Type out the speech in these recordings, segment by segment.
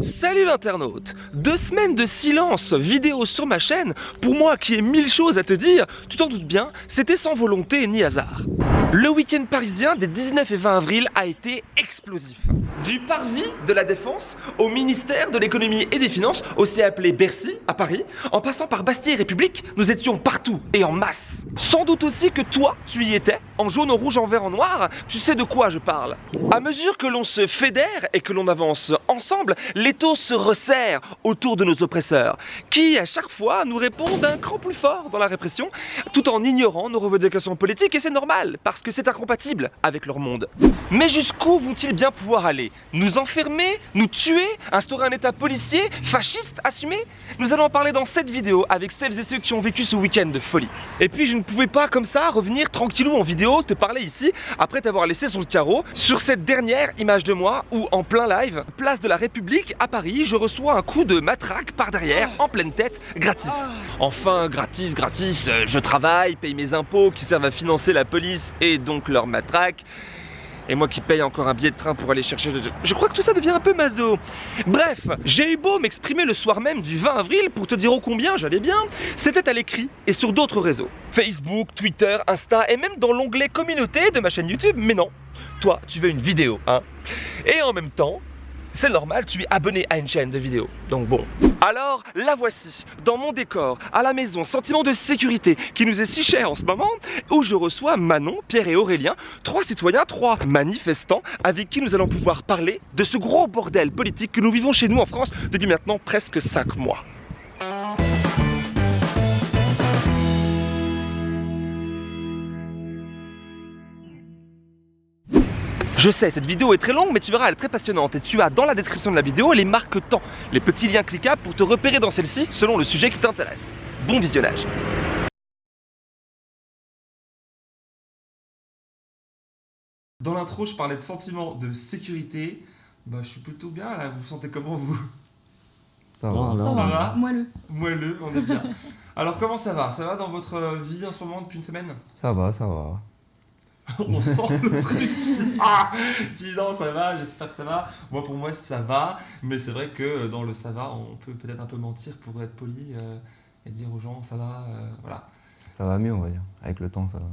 Salut l'internaute Deux semaines de silence vidéo sur ma chaîne, pour moi qui ai mille choses à te dire, tu t'en doutes bien, c'était sans volonté ni hasard. Le week-end parisien des 19 et 20 avril a été explosif. Du parvis de la Défense au ministère de l'économie et des finances, aussi appelé Bercy à Paris, en passant par Bastille et République, nous étions partout et en masse. Sans doute aussi que toi, tu y étais, en jaune, en rouge, en vert, en noir, tu sais de quoi je parle. À mesure que l'on se fédère et que l'on avance ensemble, l'étau se resserre autour de nos oppresseurs, qui à chaque fois nous répondent d'un cran plus fort dans la répression, tout en ignorant nos revendications politiques, et c'est normal, parce que c'est incompatible avec leur monde. Mais jusqu'où vont-ils bien pouvoir aller? Nous enfermer? Nous tuer? Instaurer un état policier? Fasciste? Assumé? Nous allons en parler dans cette vidéo avec celles et ceux qui ont vécu ce week-end de folie. Et puis je ne pouvais pas comme ça revenir tranquillou en vidéo te parler ici après t'avoir laissé sur le carreau sur cette dernière image de moi où en plein live, place de la République à Paris, je reçois un coup de matraque par derrière en pleine tête gratis. Enfin gratis, gratis, euh, je travaille, paye mes impôts qui servent à financer la police et donc leur matraque. Et moi qui paye encore un billet de train pour aller chercher... Je crois que tout ça devient un peu maso. Bref, j'ai eu beau m'exprimer le soir même du 20 avril pour te dire ô combien j'allais bien, c'était à l'écrit et sur d'autres réseaux. Facebook, Twitter, Insta et même dans l'onglet communauté de ma chaîne YouTube. Mais non, toi, tu veux une vidéo, hein Et en même temps, c'est normal, tu es abonné à une chaîne de vidéos. Donc bon. Alors, la voici, dans mon décor, à la maison, sentiment de sécurité qui nous est si cher en ce moment, où je reçois Manon, Pierre et Aurélien, trois citoyens, trois manifestants, avec qui nous allons pouvoir parler de ce gros bordel politique que nous vivons chez nous en France depuis maintenant presque 5 mois. Je sais, cette vidéo est très longue, mais tu verras, elle est très passionnante. Et tu as dans la description de la vidéo les marques temps, les petits liens cliquables pour te repérer dans celle-ci selon le sujet qui t'intéresse. Bon visionnage Dans l'intro, je parlais de sentiment de sécurité. Bah, je suis plutôt bien là. Vous vous sentez comment vous? Ça va. Ça va? Moelleux. Moelleux, on est bien. Alors, comment ça va? Ça va dans votre vie en ce moment depuis une semaine? Ça va, ça va. on sent le truc. Ah Je dis non, ça va, j'espère que ça va. Moi, pour moi, ça va. Mais c'est vrai que dans le ça va, on peut peut-être un peu mentir pour être poli euh, et dire aux gens ça va. euh, voilà. Ça va mieux, on va dire. Avec le temps, ça va.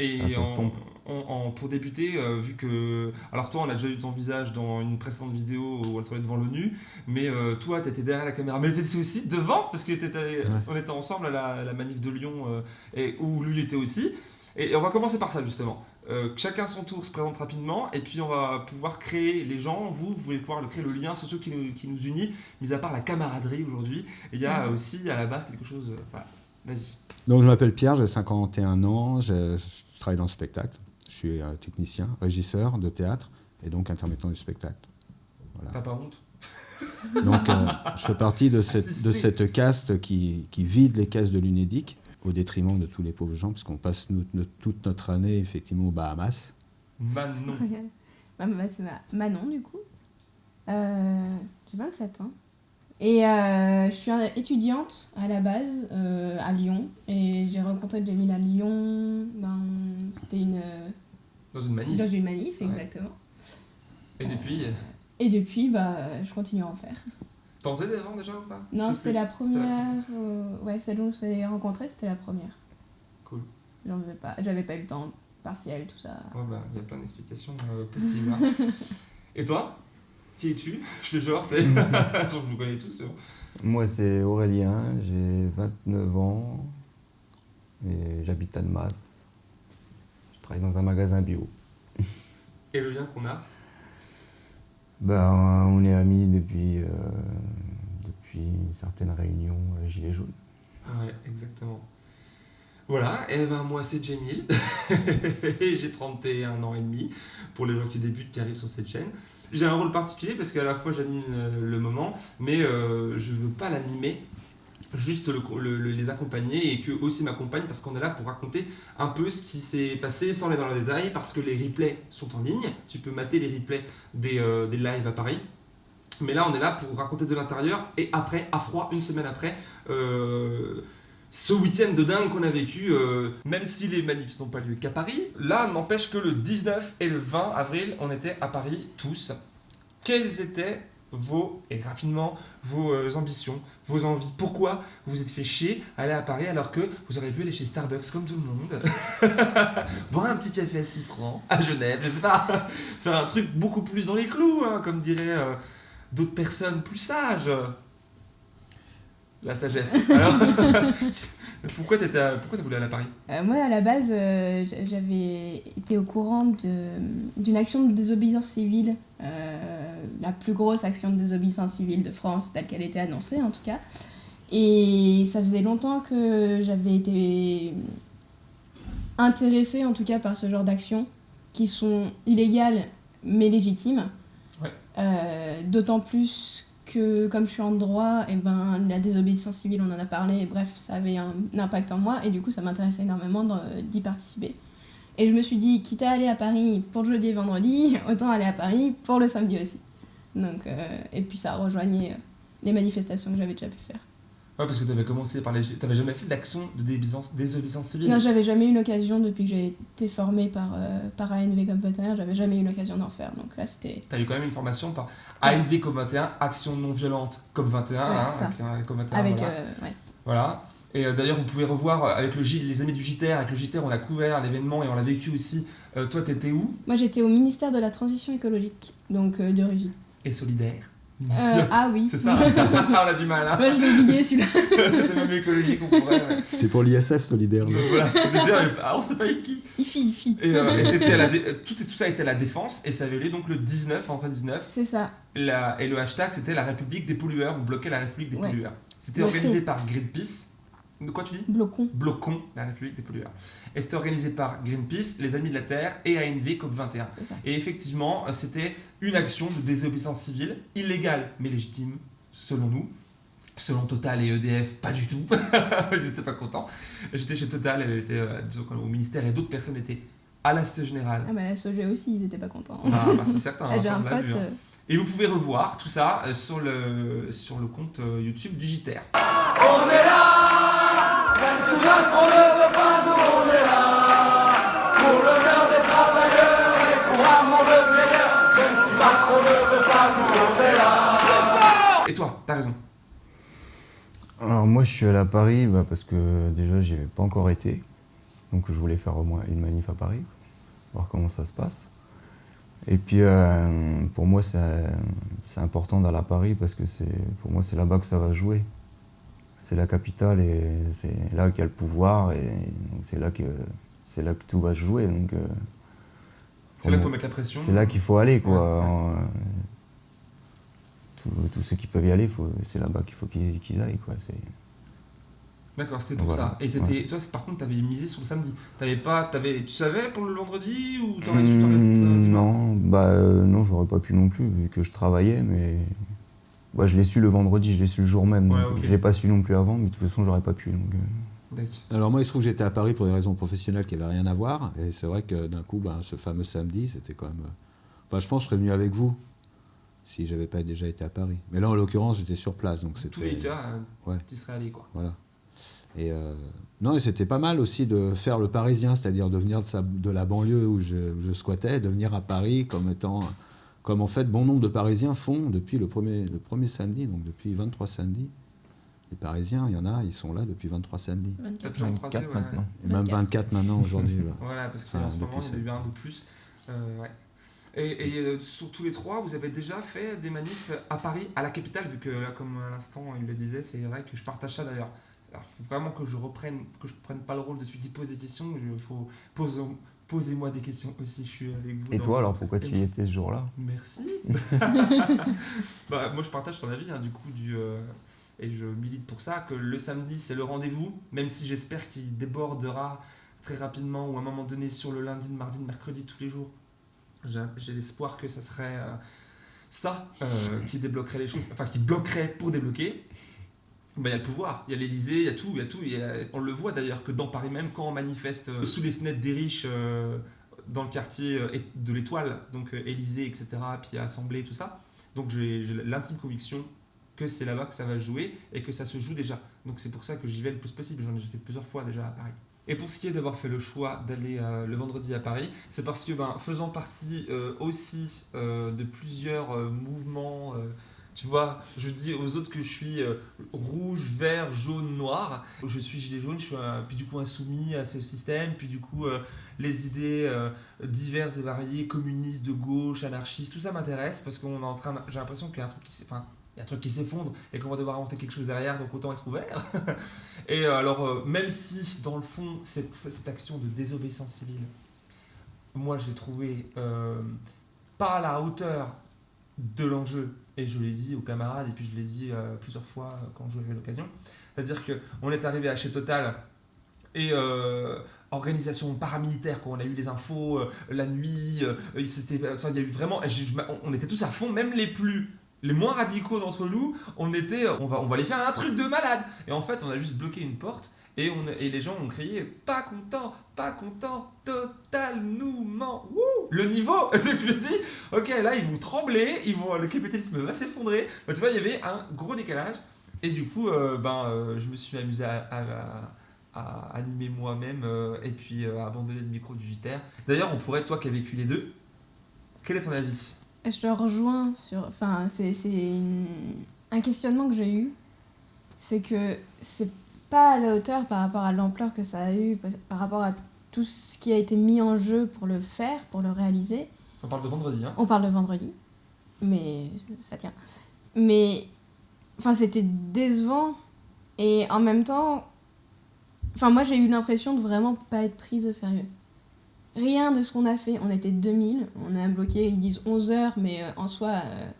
Et Ah, ça en- s'estompe. en- en- pour débuter, euh, vu que. Alors, toi, on a déjà eu ton visage dans une précédente vidéo où on se voyait devant l'ONU. Mais euh, toi, t'étais derrière la caméra. Mais t'étais aussi devant, parce qu'on était, on était ensemble à la, à la manif de Lyon, euh, et où lui était aussi. Et, on va commencer par ça, justement. Euh, chacun son tour se présente rapidement, et puis on va pouvoir créer les gens. Vous, vous pouvez pouvoir créer le lien social qui nous, qui nous unit, mis à part la camaraderie aujourd'hui. Il y a aussi à la base quelque chose. euh, voilà. Vas-y. Donc je m'appelle Pierre, j'ai 51 ans, je, je travaille dans le spectacle. Je suis euh, technicien, régisseur de théâtre et donc intermittent du spectacle. T'as pas honte Donc euh, je fais partie de cette, Assisté. de cette caste qui, qui vide les caisses de l'UNEDIC au détriment de tous les pauvres gens, puisqu'on passe nous- nous- toute notre année effectivement aux Bahamas. Manon. Bah, bah, c'est ma- Manon, du coup. Euh, J'ai 27 ans. Et euh, je suis étudiante à la base euh, à Lyon. Et j'ai rencontré Jamil à Lyon. Ben, C'était une, Dans une manif. dans une manif, Ouais. exactement. Et depuis, euh, Et depuis, bah, je continue à en faire. T'en faisais avant déjà ou pas? Non, c'était la première. euh, ouais, celle où on s'est rencontrés, c'était la première. Cool. J'en faisais pas. J'avais pas eu le temps partiel, tout ça. Ouais, bah, il y a plein d'explications euh, possibles. hein. Et toi? Qui es-tu? Je fais genre, tu sais. Genre, je vous connais tous. c'est bon. Moi, c'est Aurélien, j'ai 29 ans et j'habite à Annemasse. Je travaille dans un magasin bio. Et le lien qu'on a? Ben, on est amis depuis, euh, depuis une certaine réunion euh, Gilets jaunes. Ouais, exactement. Voilà, et ben moi c'est Jamil, j'ai 31 ans et demi, pour les gens qui débutent, qui arrivent sur cette chaîne. J'ai un rôle particulier parce qu'à la fois j'anime euh, le moment, mais je veux pas l'animer, juste le- le- le- les accompagner et qu'eux aussi m'accompagnent parce qu'on est là pour raconter un peu ce qui s'est passé sans aller dans le détail parce que les replays sont en ligne, tu peux mater les replays des, euh, des lives à Paris. Mais là, on est là pour raconter de l'intérieur et après, à froid, une semaine après, euh, ce week-end de dingue qu'on a vécu, euh, même si les manifs n'ont pas lieu qu'à Paris, là, n'empêche que le 19 et le 20 avril, on était à Paris tous. Quels étaient vos, et rapidement, vos euh, ambitions, vos envies. Pourquoi vous vous êtes fait chier à aller à Paris alors que vous auriez pu aller chez Starbucks comme tout le monde Boire un petit café à 6 francs à Genève, je sais pas, faire un truc beaucoup plus dans les clous, hein, comme diraient euh, d'autres personnes plus sages. La sagesse. Alors, pourquoi t'étais à- pourquoi t'as voulu aller à Paris? Euh, moi, à la base, euh, j'avais été au courant d'une action de désobéissance civile, euh, la plus grosse action de désobéissance civile de France, telle qu'elle était annoncée en tout cas. Et ça faisait longtemps que j'avais été intéressée en tout cas par ce genre d'actions qui sont illégales mais légitimes. Ouais. D'autant plus que comme je suis en droit, et ben, la désobéissance civile, on en a parlé, et bref, ça avait un, impact en moi, et du coup, ça m'intéressait énormément d'y participer. Et je me suis dit, quitte à aller à Paris pour le jeudi et vendredi, autant aller à Paris pour le samedi aussi. Donc, euh, et puis ça rejoignait euh, les manifestations que j'avais déjà pu faire. Ouais, parce que t'avais commencé par les. T'avais jamais fait d'action de désobéissance, désobéissance civile? Non, j'avais jamais eu l'occasion, depuis que j'ai été formée par, euh, par ANV comme partenaire, j'avais jamais eu l'occasion d'en faire. Donc là, c'était. T'as eu quand même une formation par ANV comme 21, Action non violente comme 21, Ouais, hein, ça. avec, euh, comme 21, Avec. voilà. euh, ouais. Voilà. Et euh, d'ailleurs, vous pouvez revoir euh, avec le les amis du JTR, avec le JTR, on a couvert l'événement et on l'a vécu aussi. Euh, toi, t'étais où? Moi, j'étais au ministère de la Transition écologique, donc euh, de Régie. Et solidaire? Euh, ah oui. C'est ça On a du mal, hein Moi, je l'ai oublié celui-là. C'est même écologique, on pourrait. ouais. C'est pour l'ISF solidaire. Donc voilà, solidaire, mais ah, on sait pas avec qui. Ifi, Ifi. Et, euh, et c'était à la dé- tout, tout ça était à la défense et ça avait lieu donc le 19, en 19. C'est ça. La- et le hashtag c'était la République des pollueurs, on bloquait la République des Ouais. pollueurs. C'était organisé par Greenpeace. De quoi tu dis Blocon. Bloquons la République des pollueurs. Et c'était organisé par Greenpeace, les Amis de la Terre et ANV COP21. C'est ça. Et effectivement, euh, c'était une action de désobéissance civile, illégale mais légitime, selon nous. Selon Total et EDF, pas du tout. Ils n'étaient pas contents. J'étais chez Total, elle était euh, disons, au ministère et d'autres personnes étaient à la Société Générale. Ah, bah la Sogé aussi, ils étaient pas contents. Ah, bah, c'est certain, hein, ça, on l'a vu. hein. euh, Et vous pouvez revoir tout ça euh, sur le, sur le compte euh, YouTube du JTR. Et toi, t'as raison. Alors moi je suis allé à Paris bah, parce que déjà j'y avais pas encore été. Donc je voulais faire au moins une manif à Paris, voir comment ça se passe. Et puis euh, pour moi c'est important d'aller à Paris parce que pour moi c'est là-bas que ça va jouer. C'est la capitale et c'est là qu'il y a le pouvoir et c'est là que c'est là que tout va se jouer. Donc euh, C'est là qu'il faut mettre la pression. c'est là qu'il faut aller quoi. Ouais, ouais. Euh, tous- tous ceux qui peuvent y aller, c'est là-bas qu'il faut qu'ils aillent quoi. C'est- D'accord, c'était pour Voilà. ça. Et toi, par contre, t'avais misé sur le samedi. T'avais pas, t'avais, tu savais pour le vendredi ou t'aurais dis-moi. non, bah euh, non, j'aurais pas pu non plus vu que je travaillais, mais bah, je l'ai su le vendredi, je l'ai su le jour même. Ouais. Je l'ai pas su non plus avant, mais de toute façon j'aurais pas pu. Donc, euh. Alors moi, il se trouve que j'étais à Paris pour des raisons professionnelles qui n'avaient rien à voir. Et c'est vrai que d'un coup, ben, ce fameux samedi, c'était quand même... euh, Enfin, je pense que je serais venu avec vous si j'avais pas déjà été à Paris. Mais là, en l'occurrence, j'étais sur place. Donc Tous les c'était... euh, Ouais. tu serais allé quoi. Voilà. Et euh, non, et c'était pas mal aussi de faire le parisien, c'est-à-dire de venir de, sa- de la banlieue où je, où je squattais, de venir à Paris comme étant, comme en fait bon nombre de Parisiens font depuis le premier, le premier samedi, donc depuis 23 samedis. Les Parisiens, il y en a, ils sont là depuis 23 samedis. T'as 24. pu en croiser, 24 ouais. maintenant. Et même 24. 24 maintenant aujourd'hui. là. Voilà, parce qu'en Enfin, ce moment, il y en a eu un de plus. Euh, ouais. Et, et, euh, sur tous les trois, vous avez déjà fait des manifs à Paris, à la capitale, vu que là, comme à l'instant il le disait, c'est vrai que je partage ça d'ailleurs. Alors, il faut vraiment que je reprenne, que je prenne pas le rôle de celui qui pose des questions. Il faut pose, posez-moi des questions aussi. Je suis avec vous. Et toi alors pourquoi tu y étais ce jour-là? Merci. bah, moi, je partage ton avis, hein, du coup, du, euh, et je milite pour ça, que le samedi, c'est le rendez-vous, même si j'espère qu'il débordera très rapidement ou à un moment donné sur le lundi, le mardi, le mercredi, tous les jours. J'ai j'ai l'espoir que ça serait euh, ça euh, qui débloquerait les choses, enfin qui bloquerait pour débloquer. Bah, Il y a le pouvoir, il y a l'Elysée, il y a tout, il y a tout. on le voit d'ailleurs que dans Paris même, quand on manifeste euh, sous les fenêtres des riches euh, dans le quartier euh, de l'Étoile, donc Élysée, etc., puis Assemblée, tout ça. Donc j'ai l'intime conviction que c'est là-bas que ça va jouer et que ça se joue déjà. Donc c'est pour ça que j'y vais le plus possible. J'en ai fait plusieurs fois déjà à Paris. Et pour ce qui est d'avoir fait le choix d'aller le vendredi à Paris, c'est parce que ben, faisant partie aussi de plusieurs mouvements Tu vois, je dis aux autres que je suis euh, rouge, vert, jaune, noir. Je suis gilet jaune, je suis puis du coup insoumis à ce système, puis du coup euh, les idées euh, diverses et variées, communistes, de gauche, anarchistes, tout ça m'intéresse parce qu'on est en train, j'ai l'impression qu'il y a un truc qui s'est- il y a un truc qui s'effondre et qu'on va devoir inventer quelque chose derrière, donc autant être ouvert. et alors, même si dans le fond, cette, cette action de désobéissance civile, moi je l'ai trouvée pas à la hauteur de l'enjeu, et je l'ai dit aux camarades, et puis je l'ai dit euh, plusieurs fois euh, quand j'avais l'occasion. C'est-à-dire qu'on est arrivé à chez Total et euh, organisation paramilitaire, quoi. on a eu les infos euh, la nuit, s'était- enfin, y a eu vraiment, on était tous à fond, même les plus les moins radicaux d'entre nous, on était, on va, on va aller faire un truc de malade. Et en fait, on a juste bloqué une porte et, on, et les gens ont crié pas content, pas content, total nous ment. Wouh le niveau, c'est ce que je dis. Ok, là ils vont trembler, ils vont, le capitalisme va s'effondrer. Bah, tu vois, il y avait un gros décalage. Et du coup, euh, ben, euh, je me suis amusé à, à- animer moi-même euh, et puis à abandonner le micro du JTR. D'ailleurs, on pourrait, toi qui as vécu les deux, quel est ton avis? Je te rejoins sur. Enfin, c'est un questionnement que j'ai eu. C'est que c'est pas à la hauteur par rapport à l'ampleur que ça a eu, par- rapport à tout ce qui a été mis en jeu pour le faire, pour le réaliser. On parle de vendredi, hein On parle de vendredi, mais ça tient. Mais. Enfin, c'était décevant. Et en même temps. Enfin, moi, j'ai eu l'impression de vraiment pas être prise au sérieux. Rien de ce qu'on a fait. On était 2000. On a bloqué, ils disent 11 heures, mais euh, en soi, euh,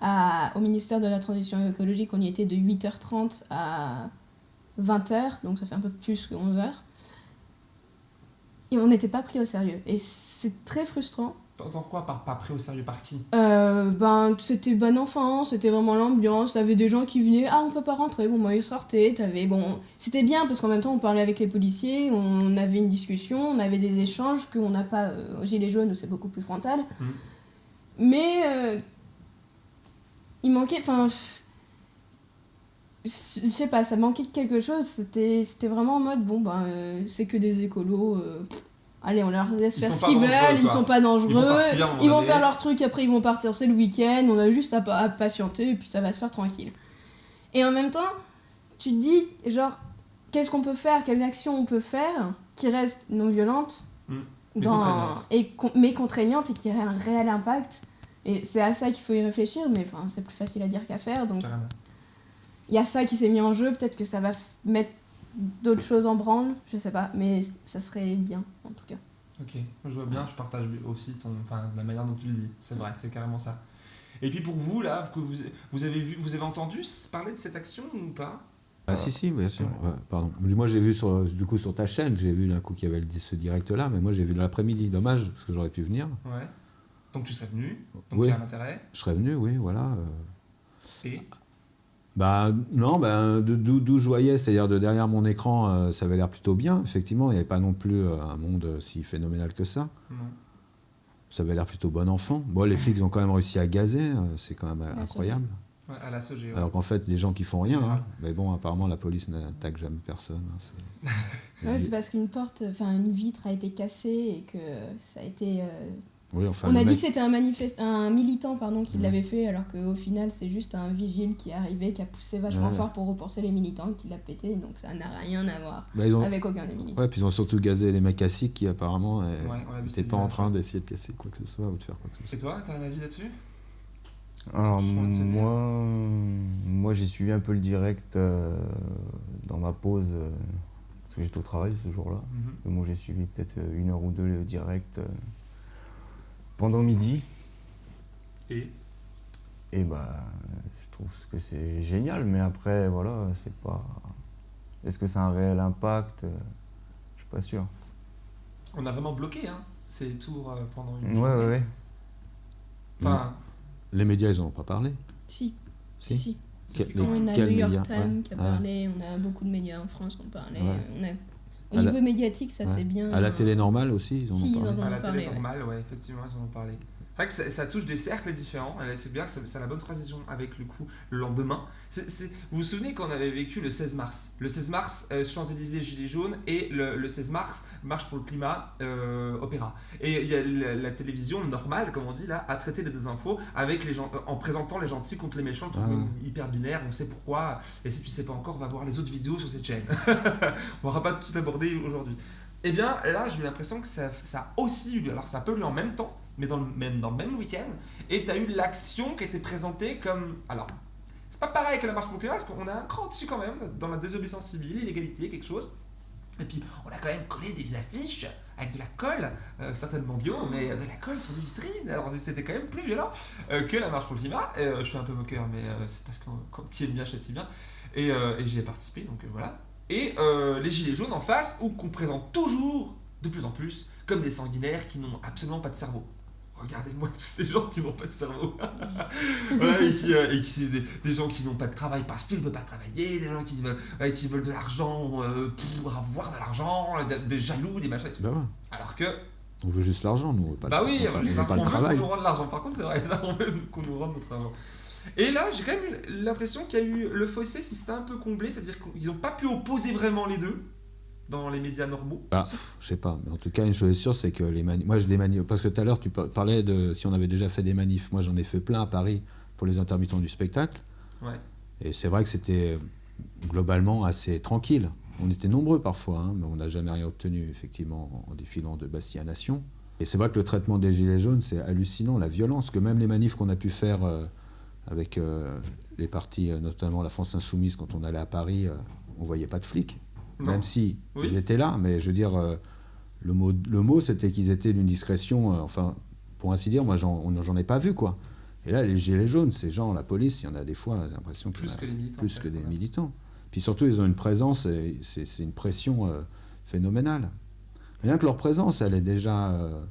à, au ministère de la Transition écologique, on y était de 8h30 à 20h. Donc ça fait un peu plus que 11 heures. Et on n'était pas pris au sérieux. Et c'est très frustrant. T'entends quoi par pas pris au sérieux par qui? Euh, ben, c'était bon enfant, c'était vraiment l'ambiance. T'avais des gens qui venaient, ah, on peut pas rentrer. Bon, moi, ils sortaient. T'avais, bon, c'était bien parce qu'en même temps, on parlait avec les policiers, on avait une discussion, on avait des échanges qu'on n'a pas euh, au Gilet jaune où c'est beaucoup plus frontal. Mhm. Mais euh, il manquait, enfin, je sais pas, ça manquait de quelque chose. C'était, vraiment en mode, bon, ben, euh, c'est que des écolos. euh, pff, Allez, on leur laisse Ils faire ce qu'ils veulent, ils sont pas dangereux, Ils vont partir ils faire leur truc, après ils vont partir, c'est le week-end, on a juste à, pa- à patienter et puis ça va se faire tranquille. Et en même temps, tu te dis, genre, qu'est-ce qu'on peut faire, quelle action on peut faire qui reste non violente, Mm. Mais dans, contraignante. et con- mais contraignante et qui aurait un réel impact. Et c'est à ça qu'il faut y réfléchir, mais c'est plus facile à dire qu'à faire. Donc Carrément. Il y a ça qui s'est mis en jeu, peut-être que ça va mettre d'autres choses en branle, je sais pas, mais ça serait bien en tout cas. Ok, je vois bien, je partage aussi ton, enfin, la manière dont tu le dis. C'est vrai, c'est carrément ça. Et puis pour vous, là, que vous, vous avez vu, vous avez entendu parler de cette action ou pas? Ah si si bien sûr. Ouais, pardon. Moi j'ai vu sur du coup sur ta chaîne, j'ai vu d'un coup qu'il y avait ce direct là, mais moi j'ai vu dans l'après-midi. Dommage parce que j'aurais pu venir. Ouais. Donc tu serais venu, donc Oui. il y a un intérêt. Je serais venu, oui, voilà. euh. Et? Bah non, bah, de- d'où je voyais, c'est-à-dire de derrière mon écran, euh, ça avait l'air plutôt bien. Effectivement, il n'y avait pas non plus euh, un monde euh, si phénoménal que ça. non. Ça avait l'air plutôt bon enfant. Bon, les flics ont quand même réussi à gazer, euh, c'est quand même incroyable. Ouais, à la SOG. ouais. Alors qu'en fait, des gens qui font rien. Hein. Mais bon, apparemment, la police n'attaque jamais personne. hein, c'est- parce qu'une porte, enfin une vitre a été cassée et que ça a été. euh, Oui, enfin, On a dit que c'était un, manifeste... un militant pardon, qui Ouais. l'avait fait, alors qu'au final, c'est juste un vigile qui est arrivé, qui a poussé vachement Ouais. fort pour repousser les militants, qui l'a pété, donc ça n'a rien à voir Bah, ont... avec aucun des militants. Ouais, puis ils ont surtout gazé les mecs assis qui apparemment vu n'étaient pas en train d'essayer de casser quoi que ce soit ou de faire quoi que ce soit. Et toi, t'as un avis là-dessus? Alors moi, moi j'ai suivi un peu le direct euh, dans ma pause, euh, parce que j'étais au travail ce jour-là. Mhm. Moi j'ai suivi peut-être euh, une heure ou deux le direct euh, pendant midi. Et Et bah je trouve que c'est génial, mais après voilà, c'est pas. Est-ce que ça a un réel impact? Euh, Je suis pas sûr. on a vraiment bloqué, hein, ces tours euh, pendant une Ouais, journée. ouais, ouais. Enfin, Les médias, ils en ont pas parlé? Si, Si? si, si. C'est On a quels New York médias? Times Ouais. qui a parlé, on a beaucoup de médias en France qui ont parlé. Ouais. On a... Au la- niveau médiatique, ça Ouais. c'est bien. À la télé normale aussi, ils en Si, ont ils parlé. en ont à la parlé, télé ouais. normale, ouais, effectivement, ils en ont parlé. Vrai que ça, ça touche des cercles différents. C'est bien, c'est la bonne transition avec le coup le lendemain. Vous vous souvenez quand on avait vécu le 16 mars? Le 16 mars, euh, Champs-Élysées, Gilets jaunes, et le, le 16 mars, Marche pour le climat, euh, Opéra. Et il y a la, la télévision normale, comme on dit là, a traité les deux infos avec les gens, euh, en présentant les gentils contre les méchants, Ah hyper binaire, on sait pourquoi. Et si tu sais pas encore, va voir les autres vidéos sur cette chaîne. on n'aura pas tout abordé aujourd'hui. Eh bien, là, j'ai l'impression que ça, ça a aussi eu lieu. Alors, ça eu lieu en même temps, mais dans le même, même week-end. Et tu as eu l'action qui était présentée comme. Alors, c'est pas pareil que la marche pour le climat, parce qu'on a un cran dessus quand même, dans la désobéissance civile, l'illégalité, quelque chose. Et puis, on a quand même collé des affiches avec de la colle, euh, certainement bio, mais de la colle sur des vitrines. Alors, c'était quand même plus violent euh, que la marche pour le climat. Euh, je suis un peu moqueur, mais c'est parce qu'on qui aime bien châtie bien. Et, et j'y ai participé, donc voilà. Et les gilets jaunes en face, ou qu'on présente toujours, de plus en plus, comme des sanguinaires qui n'ont absolument pas de cerveau. Regardez-moi tous ces gens qui n'ont pas de cerveau. Voilà, et qui, euh, et qui- des, des gens qui n'ont pas de travail parce qu'ils ne veulent pas travailler, des gens qui veulent, qui veulent de l'argent euh, pour avoir de l'argent, des, jaloux, des machins et tout. Bah ouais. Alors que, On veut juste l'argent, nous. on veut Pas bah le, oui, on veut on, pas, le on travail. veut qu'on nous rende l'argent. Par contre, c'est vrai, ça, on veut qu'on nous rende notre argent. Et là, j'ai quand même eu l'impression qu'il y a eu le fossé qui s'était un peu comblé, c'est-à-dire qu'ils n'ont pas pu opposer vraiment les deux dans les médias normaux. Bah, je sais pas, mais en tout cas, une chose est sûre, c'est que les manifs. Moi, je les manifs. Parce que tout à l'heure, tu par- parlais de si on avait déjà fait des manifs. Moi, j'en ai fait plein à Paris pour les intermittents du spectacle. Ouais. Et c'est vrai que c'était globalement assez tranquille. On était nombreux parfois, hein, mais on n'a jamais rien obtenu, effectivement, en défilant de Bastille à Nation. Et c'est vrai que le traitement des Gilets jaunes, c'est hallucinant, la violence, que même les manifs qu'on a pu faire euh, avec euh, les partis, euh, notamment la France Insoumise, quand on allait à Paris, euh, on voyait pas de flics. Non. Même si Oui. ils étaient là, mais je veux dire, euh, le mot, le mot c'était qu'ils étaient d'une discrétion, euh, enfin, pour ainsi dire, moi j'en ai pas vu, quoi. Et là, les gilets jaunes, ces gens, la police, il y en a des fois, j'ai l'impression Plus que les militants. plus que des militants. Puis surtout, ils ont une présence, et c'est une pression euh, phénoménale. Rien que leur présence, elle est déjà euh,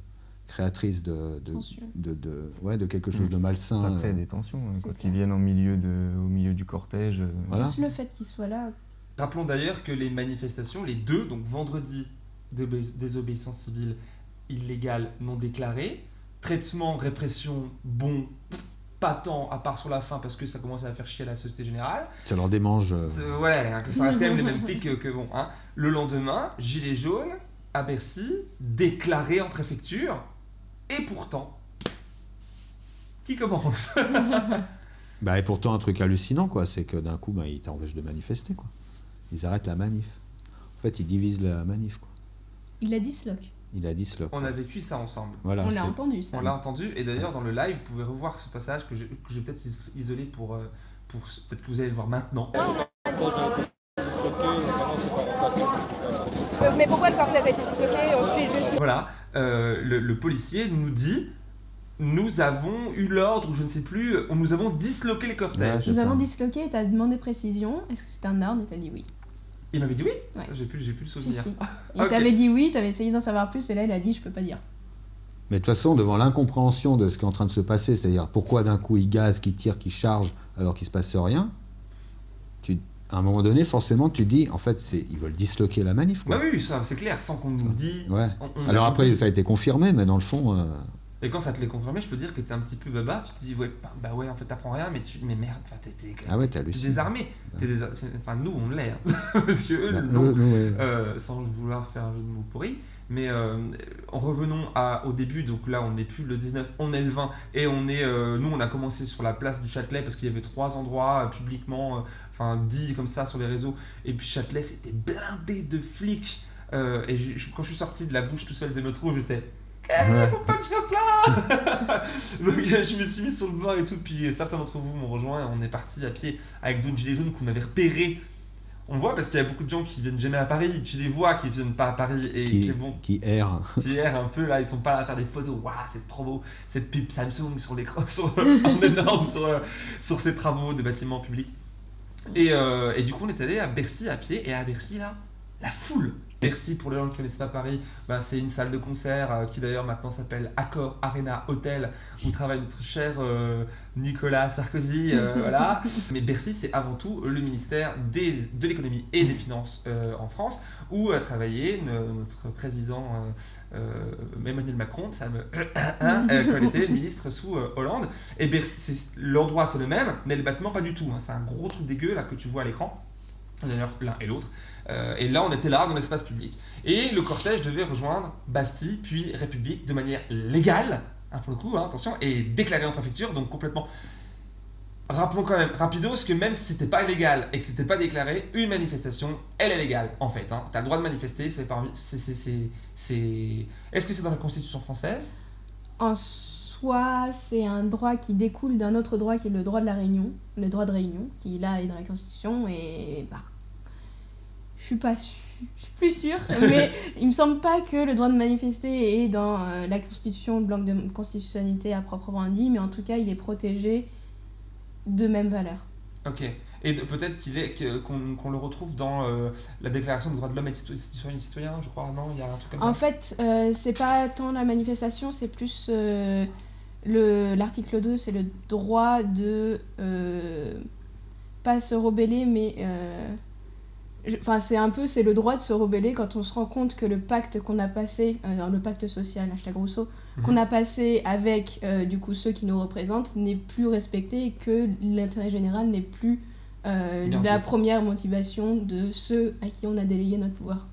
créatrice de, de, Tension. de, de- ouais, de quelque chose de Mm. malsain. Ça crée des tensions hein, quand clair. ils viennent au milieu, de, au milieu du cortège. Voilà. Juste le fait qu'il soit là, Rappelons d'ailleurs que les manifestations, les deux, donc vendredi, désobé- désobéissance civile illégale non déclarée, traitement, répression, bon, pas tant, à part sur la fin parce que ça commence à faire chier la société générale. Ça leur démange. euh, C'est- Ouais, hein, ça reste quand même les mêmes flics que, que bon. Hein. Le lendemain, gilet jaune à Bercy, déclaré en préfecture, et pourtant, qui commence? Bah, et pourtant, un truc hallucinant, quoi, c'est que d'un coup, bah, ils t'empêchent de manifester. Quoi. Ils arrêtent la manif. En fait, ils divisent la manif. Quoi. il la disloque. Il a dit cela. On a vécu ça ensemble. Voilà, On l'a entendu ça. On l'a entendu, et d'ailleurs dans le live, vous pouvez revoir ce passage que j'ai peut-être is- isolé pour. euh, pour peut-être que vous allez le voir maintenant. Euh, Mais pourquoi le cortège a été disloqué On suit juste Voilà, euh, le, le policier nous dit nous avons eu l'ordre, ou je ne sais plus, on nous avons disloqué les Ouais, cortèges. c'est Nous ça. avons disloqué et t'as demandé précision. Est-ce que c'est un ordre? Et t'as dit oui Il m'avait dit oui Ouais. J'ai plus, j'ai plus le souvenir. si. Il t'avait dit oui, t'avais essayé d'en savoir plus et là il a dit je peux pas dire. Mais de toute façon, devant l'incompréhension de ce qui est en train de se passer, c'est-à-dire pourquoi d'un coup ils gazent, qu'ils tirent, qu'ils chargent alors qu'il se passe rien, tu, à un moment donné, forcément, tu dis, en fait, c'est, ils veulent disloquer la manif. Quoi. Bah oui, ça c'est clair, sans qu'on nous dit. Ouais. on- on a Alors compris. après, ça a été confirmé, mais dans le fond, euh, Et quand ça te l'est confirmé, je peux dire que t'es un petit peu baba, tu te dis ouais, bah, bah ouais, en fait t'apprends rien, mais tu. Mais merde, enfin t'es. ah ouais, désarmé. Désa- Enfin nous on l'est. hein. Parce que eux, Bah, non. ouais. Euh, sans vouloir faire un jeu de mots pourri. Mais euh, en revenons à, au début, donc là on n'est plus le 19, on est le 20, et on est, euh, nous on a commencé sur la place du Châtelet parce qu'il y avait trois endroits euh, publiquement, enfin dit comme ça sur les réseaux, et puis Châtelet c'était blindé de flics. Et je- quand je suis sorti de la bouche tout seul de métro, j'étais Eh, faut pas que je reste là Donc je me suis mis sur le banc et tout, puis certains d'entre vous m'ont rejoint et on est parti à pied avec d'autres gilets jaunes qu'on avait repérés. On voit parce qu'il y a beaucoup de gens qui viennent jamais à Paris, tu les vois qui viennent pas à Paris et qui, qui, bon, qui erre. qui errent un peu là, ils sont pas là à faire des photos, waouh c'est trop beau, cette pub Samsung sur l'écran, sur, en énorme sur, euh, sur ces travaux de bâtiments publics. Et, euh, et du coup on est allé à Bercy à pied et à Bercy là, la foule, Bercy, pour les gens qui ne connaissent pas Paris, ben, c'est une salle de concert euh, qui d'ailleurs maintenant s'appelle Accor Arena Hotel, où travaille notre cher euh, Nicolas Sarkozy. euh, voilà. Mais Bercy, c'est avant tout le ministère des, de l'économie et des finances en France, où a travaillé notre président Emmanuel Macron, ça me. quand il était ministre sous Hollande. Et Bercy, l'endroit c'est le même, mais le bâtiment pas du tout. hein. C'est un gros truc dégueu là que tu vois à l'écran. D'ailleurs, l'un et l'autre. Euh, et là, on était là, dans l'espace public. Et le cortège devait rejoindre Bastille, puis République, de manière légale, hein, pour le coup, hein, attention, et déclarée en préfecture, donc complètement. Rappelons quand même, rapidos, que même si c'était pas légal et que c'était pas déclaré, une manifestation, elle est légale, en fait. Hein. T'as le droit de manifester, c'est parmi. c'est- Est-ce que c'est dans la Constitution française? En soi, c'est un droit qui découle d'un autre droit qui est le droit de la réunion, le droit de réunion, qui là est dans la Constitution et par... je suis pas sûre, je suis plus sûre, mais il me semble pas que le droit de manifester est dans euh, la Constitution, le bloc de constitutionnalité à proprement dit, mais en tout cas, il est protégé de même valeur. Ok. Et peut-être qu'il est qu'on qu'on le retrouve dans euh, la Déclaration des droits de l'homme et des cito- citoyens, je crois. Non, il y a un truc comme En ça. fait, euh, c'est pas tant la manifestation, c'est plus euh, le l'article 2, c'est le droit de pas se rebeller, mais enfin c'est un peu c'est le droit de se rebeller quand on se rend compte que le pacte qu'on a passé, euh, le pacte social, hashtag Rousseau, Mhm. qu'on a passé avec euh, du coup ceux qui nous représentent n'est plus respecté et que l'intérêt général n'est plus euh, la première motivation de ceux à qui on a délégué notre pouvoir.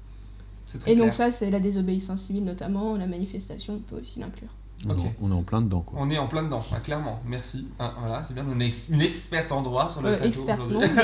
Et donc ça, c'est la désobéissance civile notamment, la manifestation peut aussi l'inclure. On, est, on est en plein dedans, quoi. On est en plein dedans, clairement. Merci. Hein, voilà, c'est bien. On est ex- une experte en droit sur le Euh, plateau experte, aujourd'hui. non,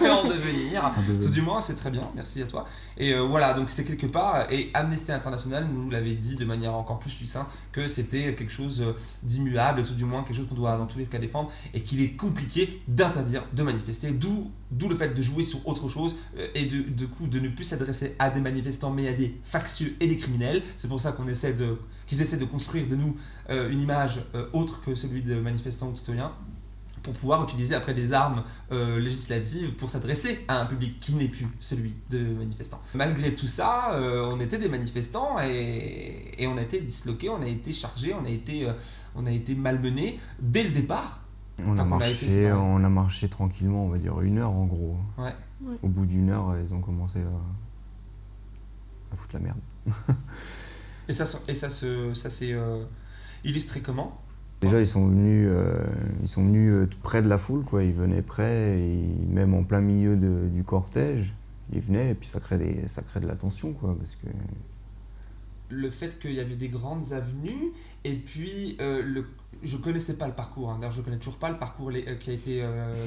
mais- en devenir. En devenir. Tout du moins, c'est très bien. Merci à toi. Et euh, voilà, donc c'est quelque part. Et Amnesty International nous l'avait dit de manière encore plus succincte que c'était quelque chose euh, d'immuable, tout du moins quelque chose qu'on doit dans tous les cas défendre, et qu'il est compliqué d'interdire de manifester. D'où d'où le fait de jouer sur autre chose euh, et de, de coup de ne plus s'adresser à des manifestants mais à des factieux et des criminels. C'est pour ça qu'on essaie de qu'ils essaient de construire de nous euh, une image euh, autre que celui de manifestants ou de citoyens pour pouvoir utiliser après des armes euh, législatives pour s'adresser à un public qui n'est plus celui de manifestants. Malgré tout ça, euh, on était des manifestants et, et on a été disloqués, on a été chargés, on a été, euh, on a été malmenés dès le départ. On a Enfin, marché, on a marché tranquillement, on va dire une heure en gros. Ouais. Ouais. Au bout d'une heure, ils ont commencé à, à foutre la merde. Et ça, se- et ça, se, ça s'est euh, illustré comment? Déjà, ils sont venus, euh, ils sont venus euh, près de la foule, quoi. Ils venaient près, et même en plein milieu de- du cortège, ils venaient, et puis ça crée, des, ça crée de la tension, quoi, parce que le fait qu'il y avait des grandes avenues et puis euh, le je connaissais pas le parcours hein. d'ailleurs je connais toujours pas le parcours les- qui a été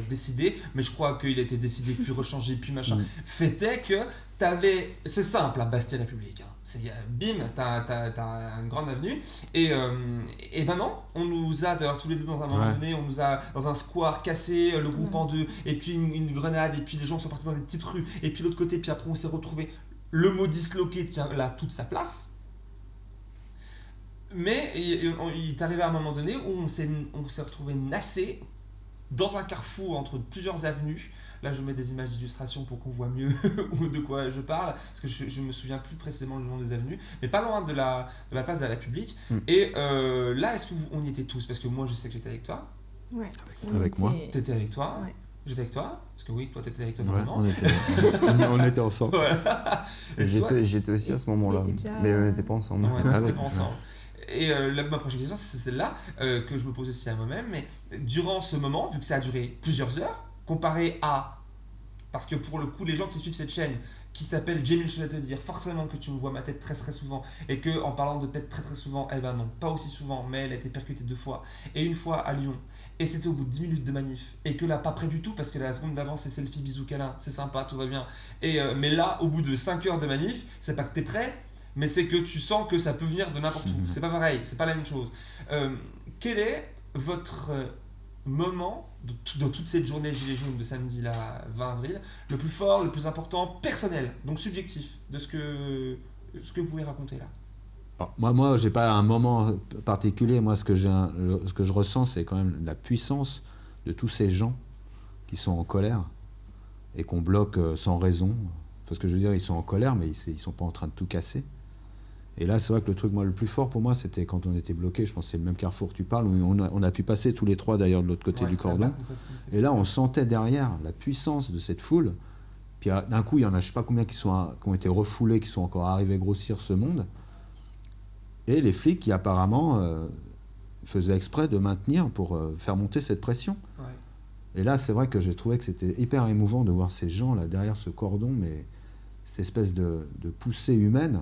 décidé mais je crois qu'il a été décidé puis rechangé puis machin Mm. fait est que t'avais c'est simple à Bastille République hein. C'est euh, bim t'as t'as- t'as une grande avenue et euh, et ben non on nous a d'ailleurs tous les deux dans un moment Ouais. donné on nous a dans un square cassé euh, le groupe Ouais. en deux et puis une, une grenade et puis les gens sont partis dans des petites rues et puis l'autre côté puis après on s'est retrouvé le mot disloqué tient là toute sa place mais il, est arrivé à un moment donné où on s'est, on s'est retrouvé nassé dans un carrefour entre plusieurs avenues. Là, je mets des images d'illustration pour qu'on voit mieux de quoi je parle, parce que je, je me souviens plus précisément le nom des avenues, mais pas loin de la, de la place de la République. Mm. Et euh, là, est-ce que vous, on y était tous? Parce que moi, je sais que j'étais avec toi. Ouais. avec moi. T'étais avec toi. Ouais. J'étais avec toi. Parce que oui, toi, t'étais avec toi, Ouais, forcément. on, était, on, on était ensemble. Voilà. Et toi- j'étais aussi à ce moment-là. déjà- Mais on n'était pas ensemble. Ouais, on Ah était ouais. pas ensemble. Et euh, là, ma prochaine question, c'est celle-là euh, que je me pose aussi à moi-même. Mais durant ce moment, vu que ça a duré plusieurs heures, comparé à. Parce que pour le coup, les gens qui suivent cette chaîne, qui s'appelle Jamil Je vais te dire, forcément que tu me vois ma tête très très souvent. Et que en parlant de tête très très souvent, eh ben non, pas aussi souvent, mais elle a été percutée deux fois. Et une fois à Lyon. Et c'était au bout de 10 minutes de manif. Et que là, pas près du tout, parce que la seconde d'avant, c'est selfie, bisous, câlin, c'est sympa, tout va bien. Et, euh, mais là, au bout de 5 heures de manif, c'est pas que t'es prêt, mais c'est que tu sens que ça peut venir de n'importe où. C'est pas pareil, c'est pas la même chose. Euh, quel est votre euh, moment de, tout- de toute cette journée Gilets jaunes de samedi là, 20 avril, le plus fort, le plus important, personnel, donc subjectif, de ce que, ce que vous pouvez raconter là moi, moi, j'ai pas un moment particulier. Moi, ce que, ce que je ressens, c'est quand même la puissance de tous ces gens qui sont en colère et qu'on bloque euh, sans raison. Parce que je veux dire, ils sont en colère, mais ils ne sont pas en train de tout casser. Et là, c'est vrai que le truc moi, le plus fort pour moi, c'était quand on était bloqué, je pense que c'est le même carrefour que tu parles, où on a, on a pu passer tous les trois d'ailleurs de l'autre côté Ouais, du cordon. Et là, on sentait derrière la puissance de cette foule. Puis ah, d'un coup, il y en a je sais pas combien qui, sont, à- qui ont été refoulés, qui sont encore arrivés grossir ce monde. Et les flics qui apparemment euh, faisaient exprès de maintenir pour euh, faire monter cette pression. Ouais. Et là, c'est vrai que j'ai trouvé que c'était hyper émouvant de voir ces gens là derrière ce cordon, mais cette espèce de, de poussée humaine,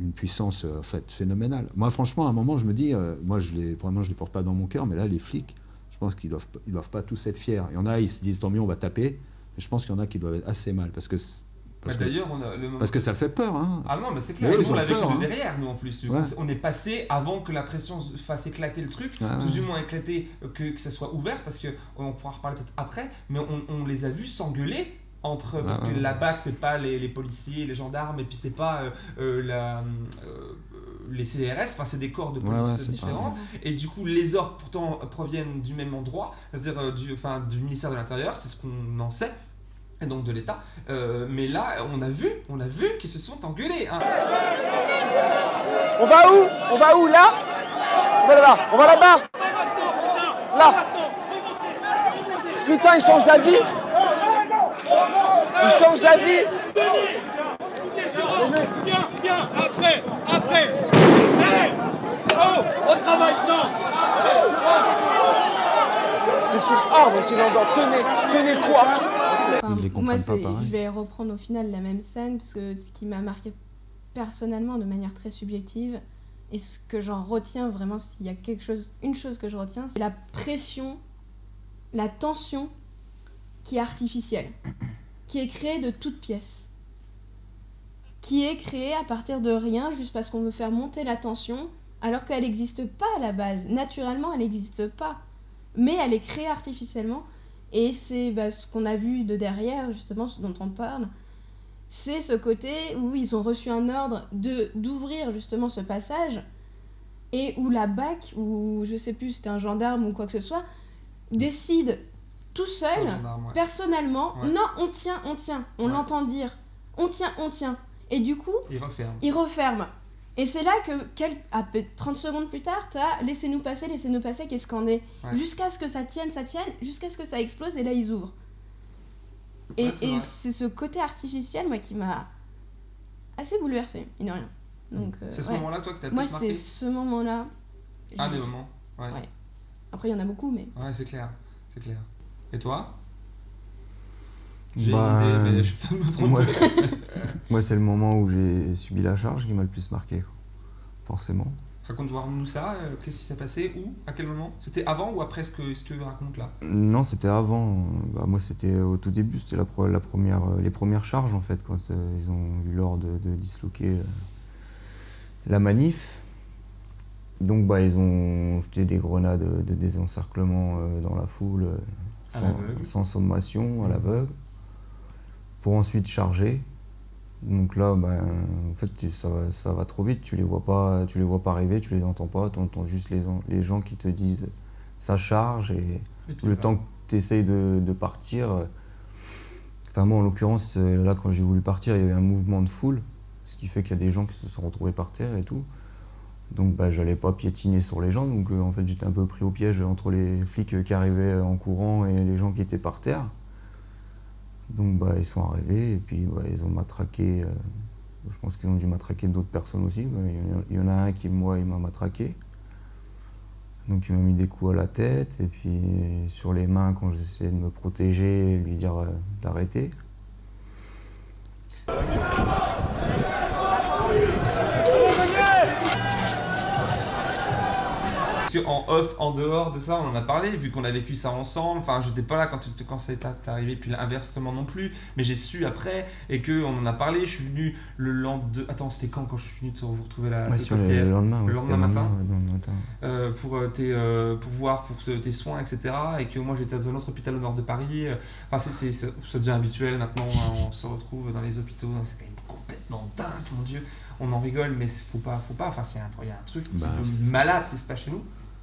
une puissance euh, en fait phénoménale. Moi, franchement, à un moment, je me dis, euh, moi, je les, vraiment, je les porte pas dans mon cœur, mais là, les flics, je pense qu'ils doivent, ils doivent pas tous être fiers. Il y en a, ils se disent tant mieux, on va taper. Mais je pense qu'il y en a qui doivent être assez mal parce que c'est- parce, Bah, que, on a le parce que ça fait peur. Hein. Ah non, mais c'est clair, ils on l'a vécu peur, de hein. derrière, nous en plus. Ouais. On est passé avant que la pression se fasse éclater le truc, Ah tout ouais. du moins éclater, euh, que, que ça soit ouvert, parce qu'on pourra reparler peut-être après, mais on, on les a vus s'engueuler entre. Parce Ah que ouais. BAC, c'est pas les, les policiers, les gendarmes, et puis c'est pas euh, euh, la. euh, les CRS, enfin c'est des corps de police ouais, différents, et du coup les ordres pourtant proviennent du même endroit, c'est-à-dire euh, du, enfin, du ministère de l'Intérieur, c'est ce qu'on en sait, et donc de l'État. Euh, mais là, on a vu, on a vu qu'ils se sont engueulés. hein. On va où? On va où Là? On va là-bas. On va là-bas. Là. Putain, il change d'avis. Il change d'avis. Tiens, tiens, après, après. Hey Oh, au travail, non C'est sur ordre qu'il envoie. Tenez, tenez quoi Enfin, Ils les moi, pas pareil. je vais reprendre au final la même scène, parce que ce qui m'a marqué personnellement de manière très subjective, et ce que j'en retiens vraiment, s'il y a quelque chose, une chose que je retiens, c'est la pression, la tension qui est artificielle, qui est créée de toutes pièces, qui est créée à partir de rien, juste parce qu'on veut faire monter la tension, alors qu'elle n'existe pas à la base. Naturellement, elle n'existe pas. Mais elle est créée artificiellement. Et c'est bah, ce qu'on a vu de derrière, justement, ce dont on parle. C'est ce côté où ils ont reçu un ordre de d'ouvrir justement ce passage et où la BAC, ou je sais plus, c'était un gendarme ou quoi que ce soit, décide tout seul, gendarme, ouais. personnellement, Ouais. non, on tient, on tient, on Ouais. l'entend dire, on tient, on tient. Et du coup, Il referme. il referme. Et c'est là que, quel- à peu- 30 secondes plus tard, t'as laissez-nous passer, laissez-nous passer qui est? Scandé. Ouais. Jusqu'à ce que ça tienne, ça tienne, jusqu'à ce que ça explose et là ils ouvrent. Et, c'est ce côté artificiel, moi, qui m'a assez bouleversé, il rien. Donc, euh, C'est ce moment-là, toi, que t'as le Moi, plus marqué c'est ce moment-là. Un des moments. Ouais. Après, il y en a beaucoup, mais. Ouais, c'est clair. C'est clair. Et toi? J'ai Bah, une idée, mais je peut-être moi, moi, c'est le moment où j'ai subi la charge qui m'a le plus marqué, quoi. forcément. Raconte-nous ça. euh, Qu'est-ce qui s'est passé Où À quel moment? C'était avant ou après ce que, ce que tu racontes là? Non, c'était avant. Bah, moi, c'était au tout début, c'était la, première, euh, les premières charges, en fait, quand euh, ils ont eu l'ordre de, de disloquer euh, la manif. Donc, bah, ils ont jeté des grenades de désencerclement dans la foule, sans, sommation, à l'aveugle, pour ensuite charger. Donc là, ben, en fait, ça va, ça va trop vite. Tu les vois pas, tu les vois pas arriver, tu les entends pas. Tu entends juste les, en- les gens qui te disent ça charge et le temps que tu essayes de, de partir. euh, Enfin, moi, en l'occurrence, euh, là, quand j'ai voulu partir, il y avait un mouvement de foule, ce qui fait qu'il y a des gens qui se sont retrouvés par terre et tout. Donc, bah, j'allais pas piétiner sur les gens. Donc, euh, en fait, j'étais un peu pris au piège entre les flics qui arrivaient en courant et les gens qui étaient par terre. Donc, bah, ils sont arrivés et puis bah, ils ont matraqué. euh, je pense qu'ils ont dû matraquer d'autres personnes aussi. Il y en a- un qui, moi, il m'a matraqué. Donc il m'a mis des coups à la tête et puis sur les mains quand j'essayais de me protéger, lui dire euh, d'arrêter. En off, en dehors de ça, on en a parlé, vu qu'on a vécu ça ensemble. Enfin, j'étais pas là quand, quand ça est arrivé, puis inversement non plus. Mais j'ai su après, et que on en a pour Je suis venu le lendemain. Attends, c'était quand quand je suis venu te vous retrouver là Ouais, sur le, le lendemain, le lendemain matin? ouais, le lendemain matin. euh, pour, euh, tes, euh, pour voir pour te- tes soins, etc. Et que moi j'étais dans un autre hôpital au nord de Paris. Enfin, c'est, ça devient habituel maintenant. hein, on se retrouve dans les hôpitaux. C'est quand même complètement dingue, mon Dieu. On en rigole, mais faut pas, faut pas. Enfin, c'est un, y a un truc Bah, un peu c'est- malade qui se passe chez nous.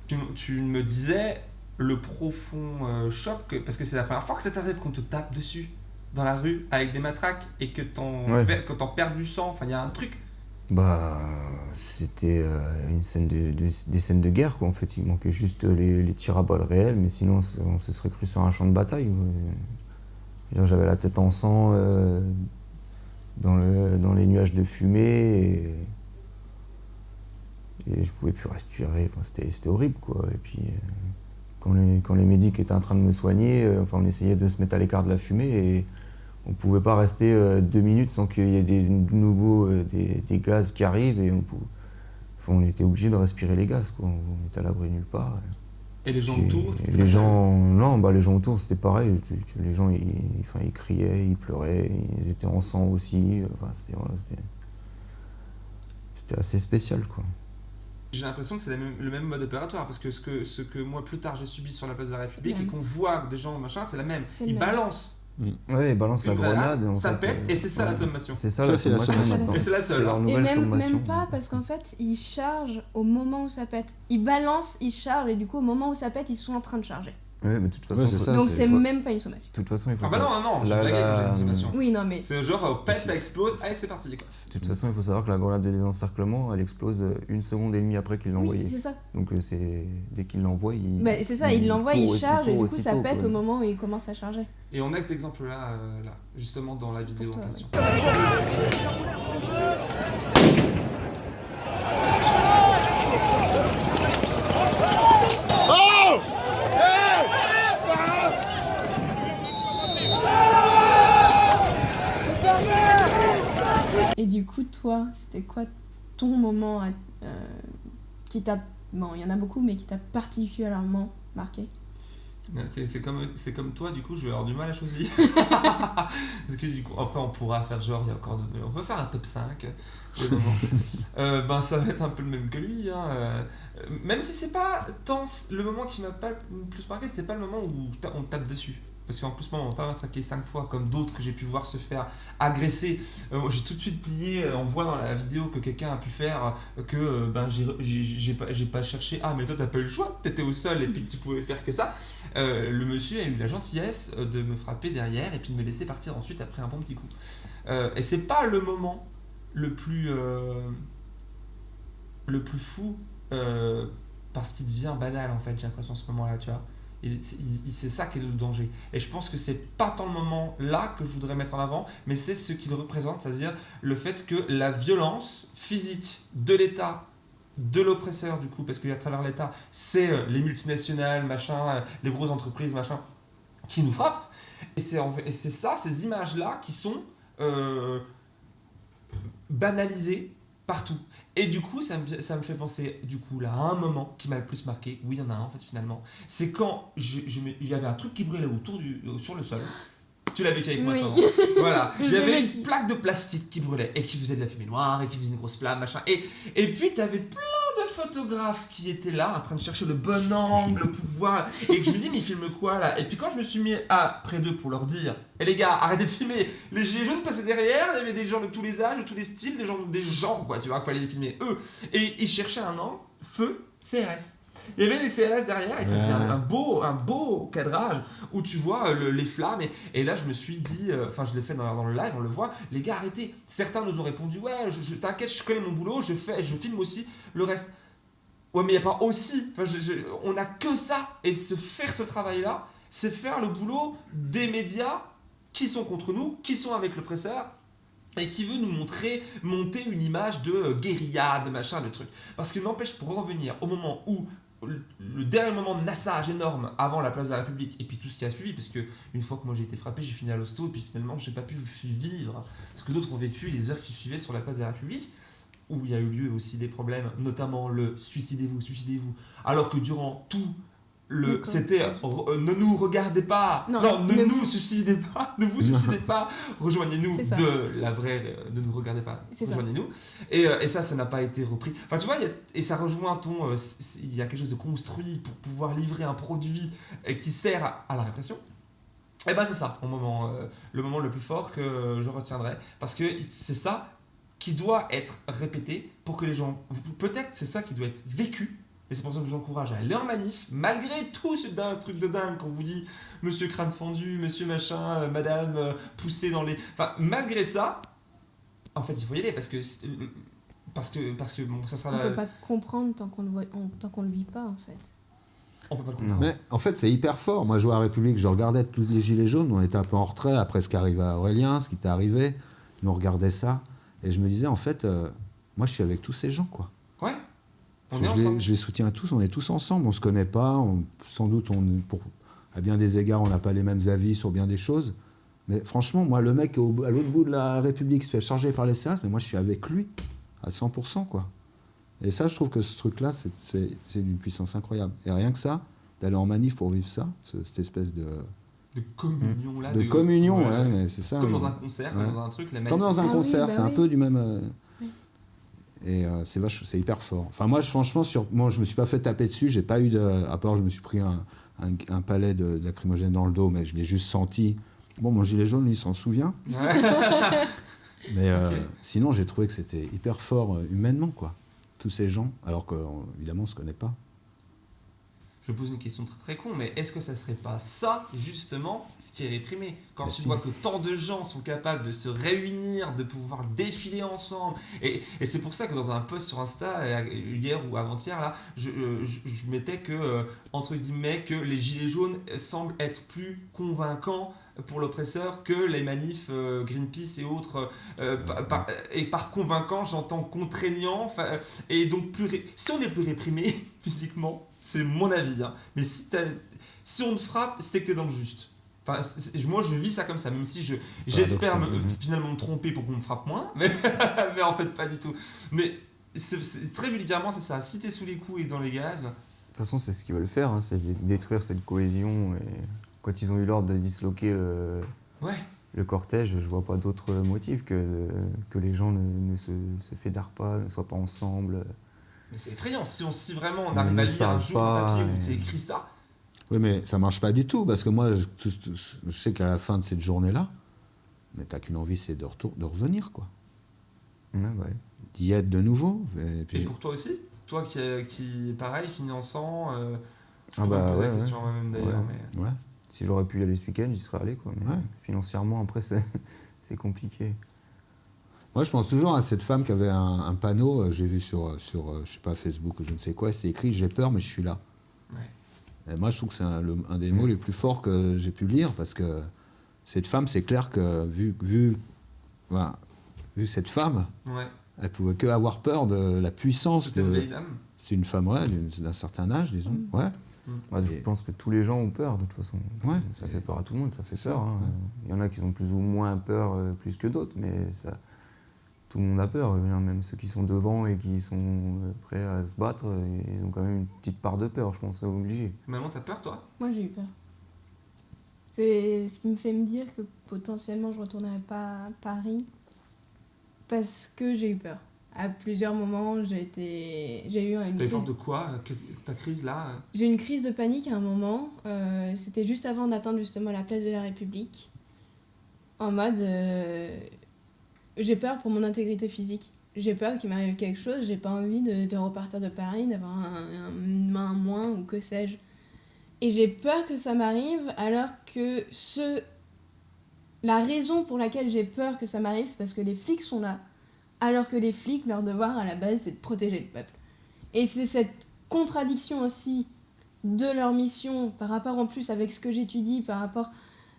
Tu, tu me disais le profond euh, choc, parce que c'est la première fois que ça t'arrive qu'on te tape dessus. dans la rue avec des matraques et que t'en Ouais. perds du sang, enfin il y a un truc. Bah, c'était euh, une scène de, de- des scènes de guerre, quoi. En fait, il manquait juste les, les tirs à balles réels, mais sinon, on se- on se serait cru sur un champ de bataille. J'avais la tête en sang euh, dans, le, dans les nuages de fumée et, et je pouvais plus respirer. Enfin, c'était horrible, quoi. Et puis, euh, quand les, quand les médics étaient en train de me soigner, euh, enfin, on essayait de se mettre à l'écart de la fumée et on pouvait pas rester euh, deux minutes sans qu'il y ait des, de nouveau des, des gaz qui arrivent et on, pou- enfin, on était obligé de respirer les gaz, quoi. On était à l'abri nulle part. Et les gens autour, et les gens, non, bah les gens autour c'était pareil. Les gens, ils, enfin, ils criaient, ils pleuraient, ils étaient en sang aussi. Enfin, c'était, voilà, c'était, c'était assez spécial, quoi. J'ai l'impression que c'est le même mode opératoire parce que ce que, ce que moi plus tard j'ai subi sur la place de la République et qu'on voit des gens machin, c'est la même. Ils même. balancent Ouais, ils balancent la grenade. en ça fait, pète euh, et c'est ça la sommation. C'est ça, Ça, la c'est la sommation. Et c'est la seule, C'est leur. Et même, sommation. même pas, parce qu'en fait, ils chargent au moment où ça pète. Ils balancent, ils chargent, et du coup, au moment où ça pète, ils sont en train de charger. Ouais, mais de toute façon, Ouais, ça, Donc c'est- même pas une sommation. de toute façon, il faut Ah bah savoir- non, non, non, je La- blaguais quand j'ai la- sommation. Oui, non, mais C'est genre, euh, pète, ça explose, allez c'est parti. Quoi. De toute façon, il faut savoir que la grenade de désencerclement, elle explose euh, une seconde et demie après qu'il l'a oui, envoyée. c'est ça. Donc euh, c'est dès qu'il l'envoie, il. Bah, c'est ça, il l'envoie, il charge, et du coup, ça pète quoi. au moment où il commence à charger. Et on a cet exemple-là, euh, là, justement dans la vidéo en question. Et du coup, toi, c'était quoi ton moment à- euh, qui t'a. Bon, il y en a beaucoup, mais qui t'a particulièrement marqué? C'est comme, c'est comme toi, du coup, je vais avoir du mal à choisir. Parce que du coup, après, on pourra faire genre, il y a encore. de- On peut faire un top 5 de moments. Euh, ben, ça va être un peu le même que lui. Hein. euh, Même si c'est pas tant. Le moment qui m'a pas le plus marqué, c'était pas le moment où on tape dessus. Parce qu'en plus, moi, on va pas m'attraquer 5 fois comme d'autres que j'ai pu voir se faire agresser. Euh, j'ai tout de suite plié. euh, On voit dans la vidéo que quelqu'un a pu faire euh, que euh, ben, j'ai- pas, cherché. Ah, mais toi, t'as pas eu le choix. T'étais au sol et puis tu pouvais faire que ça. Euh, le monsieur a eu la gentillesse euh, de me frapper derrière et puis de me laisser partir ensuite après un bon petit coup. Euh, et c'est pas le moment le plus euh, le plus fou euh, parce qu'il devient banal en fait j'ai l'impression ce moment là tu vois Et c'est ça qui est le danger. Et je pense que c'est pas tant le moment là que je voudrais mettre en avant mais c'est ce qu'il représente c'est à dire le fait que la violence physique de l'état de l'oppresseur du coup parce qu'à travers l'état c'est euh, les multinationales machin euh, les grosses entreprises qui nous frappent. Et c'est ça ces images là qui sont euh, banalisées partout et du coup ça me, ça me fait penser du coup là à un moment qui m'a le plus marqué. Oui il y en a un en fait finalement. C'est quand je, je me- il y avait un truc qui brûlait autour du euh, sur le sol. Tu l'as vécu avec moi à ce moment voilà. Il y avait une plaque de plastique qui brûlait et qui faisait de la fumée noire et qui faisait une grosse flamme machin. Et, et puis tu avais plein de photographes qui étaient là en train de chercher le bon angle pour voir et que je me dis mais ils filment quoi là? Et puis quand je me suis mis à près d'eux pour leur dire et les gars arrêtez de filmer. Les gilets jaunes passaient derrière il y avait des gens de tous les âges de tous les styles des gens des gens quoi tu vois qu'il fallait les filmer eux et ils cherchaient un angle feu CRS il y avait des CRS derrière et faisait un, un beau un beau cadrage où tu vois euh, le- les flammes et, et là je me suis dit euh, enfin je l'ai fait dans, dans le live on le voit les gars arrêtez. Certains nous ont répondu ouais je, je- t'inquiète je connais mon boulot je fais je filme aussi le reste. Ouais mais il n'y a pas aussi je- je- on n'a que ça et se faire ce travail là c'est faire le boulot des médias qui sont contre nous qui sont avec l'oppresseur et qui veut nous montrer, monter une image de euh, guérilla, de machin, de truc. Parce que n'empêche, pour revenir au moment où le dernier moment de nassage énorme avant la place de la République et puis tout ce qui a suivi parce que une fois que moi j'ai été frappé j'ai fini à l'hosto et puis finalement j'ai pas pu vivre ce que d'autres ont vécu les heures qui suivaient sur la place de la République où il y a eu lieu aussi des problèmes notamment le suicidez-vous suicidez-vous alors que durant tout le c'était euh, ne nous regardez pas. Non, non, ne, ne nous suicidez pas ne vous suicidez pas. Rejoignez-nous de la vraie euh, ne nous regardez pas. Rejoignez-nous. Et, euh, et ça ça n'a pas été repris. Enfin tu vois a- et ça rejoint ton euh, il y a quelque chose de construit pour pouvoir livrer un produit qui sert à, à la répression. Et ben c'est ça au moment euh, le moment le plus fort que je retiendrai. Parce que c'est ça qui doit être répété pour que les gens peut-être c'est ça qui doit être vécu Et c'est pour ça que je vous encourage à aller en manif, malgré tout ce truc de dingue qu'on vous dit, monsieur crâne fendu, monsieur machin, euh, madame euh, poussée dans les. Enfin, malgré ça, en fait, il faut y aller parce que. euh, Parce que, parce que bon, ça sera On la- peut pas comprendre tant qu'on le voit, on- tant qu'on le vit pas en fait. On peut pas le comprendre. Mais en fait, c'est hyper fort. Moi, je vois à République, je regardais tous les gilets jaunes, on était un peu en retrait après ce qui arrivait à Aurélien, ce qui était arrivé. Nous, on regardait ça. Et je me disais, en fait, euh, moi, je suis avec tous ces gens, quoi. On je, les, ensemble. je les soutiens tous, on est tous ensemble, on se connaît pas, on- sans doute, on, pour, à bien des égards, on n'a pas les mêmes avis sur bien des choses. Mais franchement, moi, le mec au- à l'autre bout de la République se fait charger par les SAS, mais moi, je suis avec lui à 100%, quoi. Et ça, je trouve que ce truc-là, c'est- c'est c'est d'une puissance incroyable. Et rien que ça, d'aller en manif pour vivre ça, ce- cette espèce de, De communion là. de communion, ouais. c'est ça. Comme mais- dans un concert, Ouais. comme dans un truc, la Comme dans un Ah oui, concert, bah c'est un oui. peu du même. euh. Et euh, c'est vache, c'est hyper fort. Enfin, moi, je- franchement, sur, moi, je me suis pas fait taper dessus. J'ai pas eu de. À part, je me suis pris un, un, un palais de, de lacrymogène dans le dos, mais je l'ai juste senti. Bon, mon gilet jaune, lui, il s'en souvient. Mais euh, sinon, j'ai trouvé que c'était hyper fort euh, humainement, quoi. Tous ces gens, alors qu'évidemment, on se connaît pas. Je pose une question très très con, mais est-ce que ça serait pas ça, justement, ce qui est réprimé Quand Bah tu vois que tant de gens sont capables de se réunir, de pouvoir défiler ensemble, et, et c'est pour ça que dans un post sur Insta, euh, hier ou avant-hier, là, je, euh, je, je mettais que, euh, entre guillemets, que les gilets jaunes semblent être plus convaincants pour l'oppresseur que les manifs euh, Greenpeace et autres. euh, par- par- et par convaincant, j'entends contraignant. Et donc, plus ré- si on est plus réprimé physiquement, c'est mon avis, hein, mais si, si on te frappe, c'est que t'es dans le juste. Enfin, moi, je vis ça comme ça, même si je j'espère me- finalement me tromper pour qu'on me frappe moins, mais, mais en fait, pas du tout. Mais c'est très vulgairement, c'est ça. Si t'es sous les coups et dans les gaz, De toute façon, c'est ce qu'ils veulent faire, hein, c'est dé- détruire cette cohésion. Et quand ils ont eu l'ordre de disloquer le, ouais. le cortège, je vois pas d'autre motif que, que les gens ne, ne se, se fédèrent pas, ne soient pas ensemble. Mais c'est effrayant. Si, on, si vraiment on arrive à lire un jour un pas, papier où c'est écrit ça, Oui, mais ça marche pas du tout, parce que moi, je, tout- tout- je sais qu'à la fin de cette journée-là, mais t'as qu'une envie, c'est de, retour, de revenir, quoi. Ouais, ouais. D'y être de nouveau. Et pour toi aussi? Toi qui, qui pareil, finançant, euh, je Ah bah ouais, la ouais. question moi-même d'ailleurs. Ouais. Mais... ouais. Si j'aurais pu y aller ce week-end, j'y serais allé. Quoi, mais Ouais. financièrement, après, c'est c'est compliqué. Moi, je pense toujours à cette femme qui avait un, un panneau, euh, j'ai vu sur, sur euh, je sais pas, Facebook ou je ne sais quoi, c'était écrit J'ai peur, mais je suis là. Ouais. Et moi, je trouve que c'est un, le- un des mots les plus forts que j'ai pu lire parce que cette femme, c'est clair que vu, vu, voilà, vu cette femme, Ouais. elle pouvait que avoir peur de la puissance C'était une de. vieille dame. C'est une femme, ouais, d'un certain âge, disons. Ouais. Bah, je pense que tous les gens ont peur, de toute façon. Ouais. Ça fait peur à tout le monde, ça fait C'est peur. ça, hein. ouais. Il y en a qui ont plus ou moins peur, euh, plus que d'autres, mais ça, tout le monde a peur. Même ceux qui sont devant et qui sont euh, prêts à se battre, euh, ils ont quand même une petite part de peur, je pense, obligé. Maman, t'as peur toi? Moi, j'ai eu peur. C'est ce qui me fait me dire que potentiellement je retournerai pas à Paris parce que j'ai eu peur. À plusieurs moments, j'ai été, j'ai eu une T'as eu peur de quoi? Ta crise là? J'ai eu une crise de panique à un moment. euh, C'était juste avant d'atteindre justement la place de la République. En mode, euh, j'ai peur pour mon intégrité physique. J'ai peur qu'il m'arrive quelque chose. J'ai pas envie de, repartir de Paris, d'avoir un, un- main moins ou que sais-je. Et j'ai peur que ça m'arrive alors que ce... la raison pour laquelle j'ai peur que ça m'arrive, c'est parce que les flics sont là. Alors que les flics, leur devoir à la base, c'est de protéger le peuple. Et c'est cette contradiction aussi de leur mission par rapport en plus avec ce que j'étudie, par rapport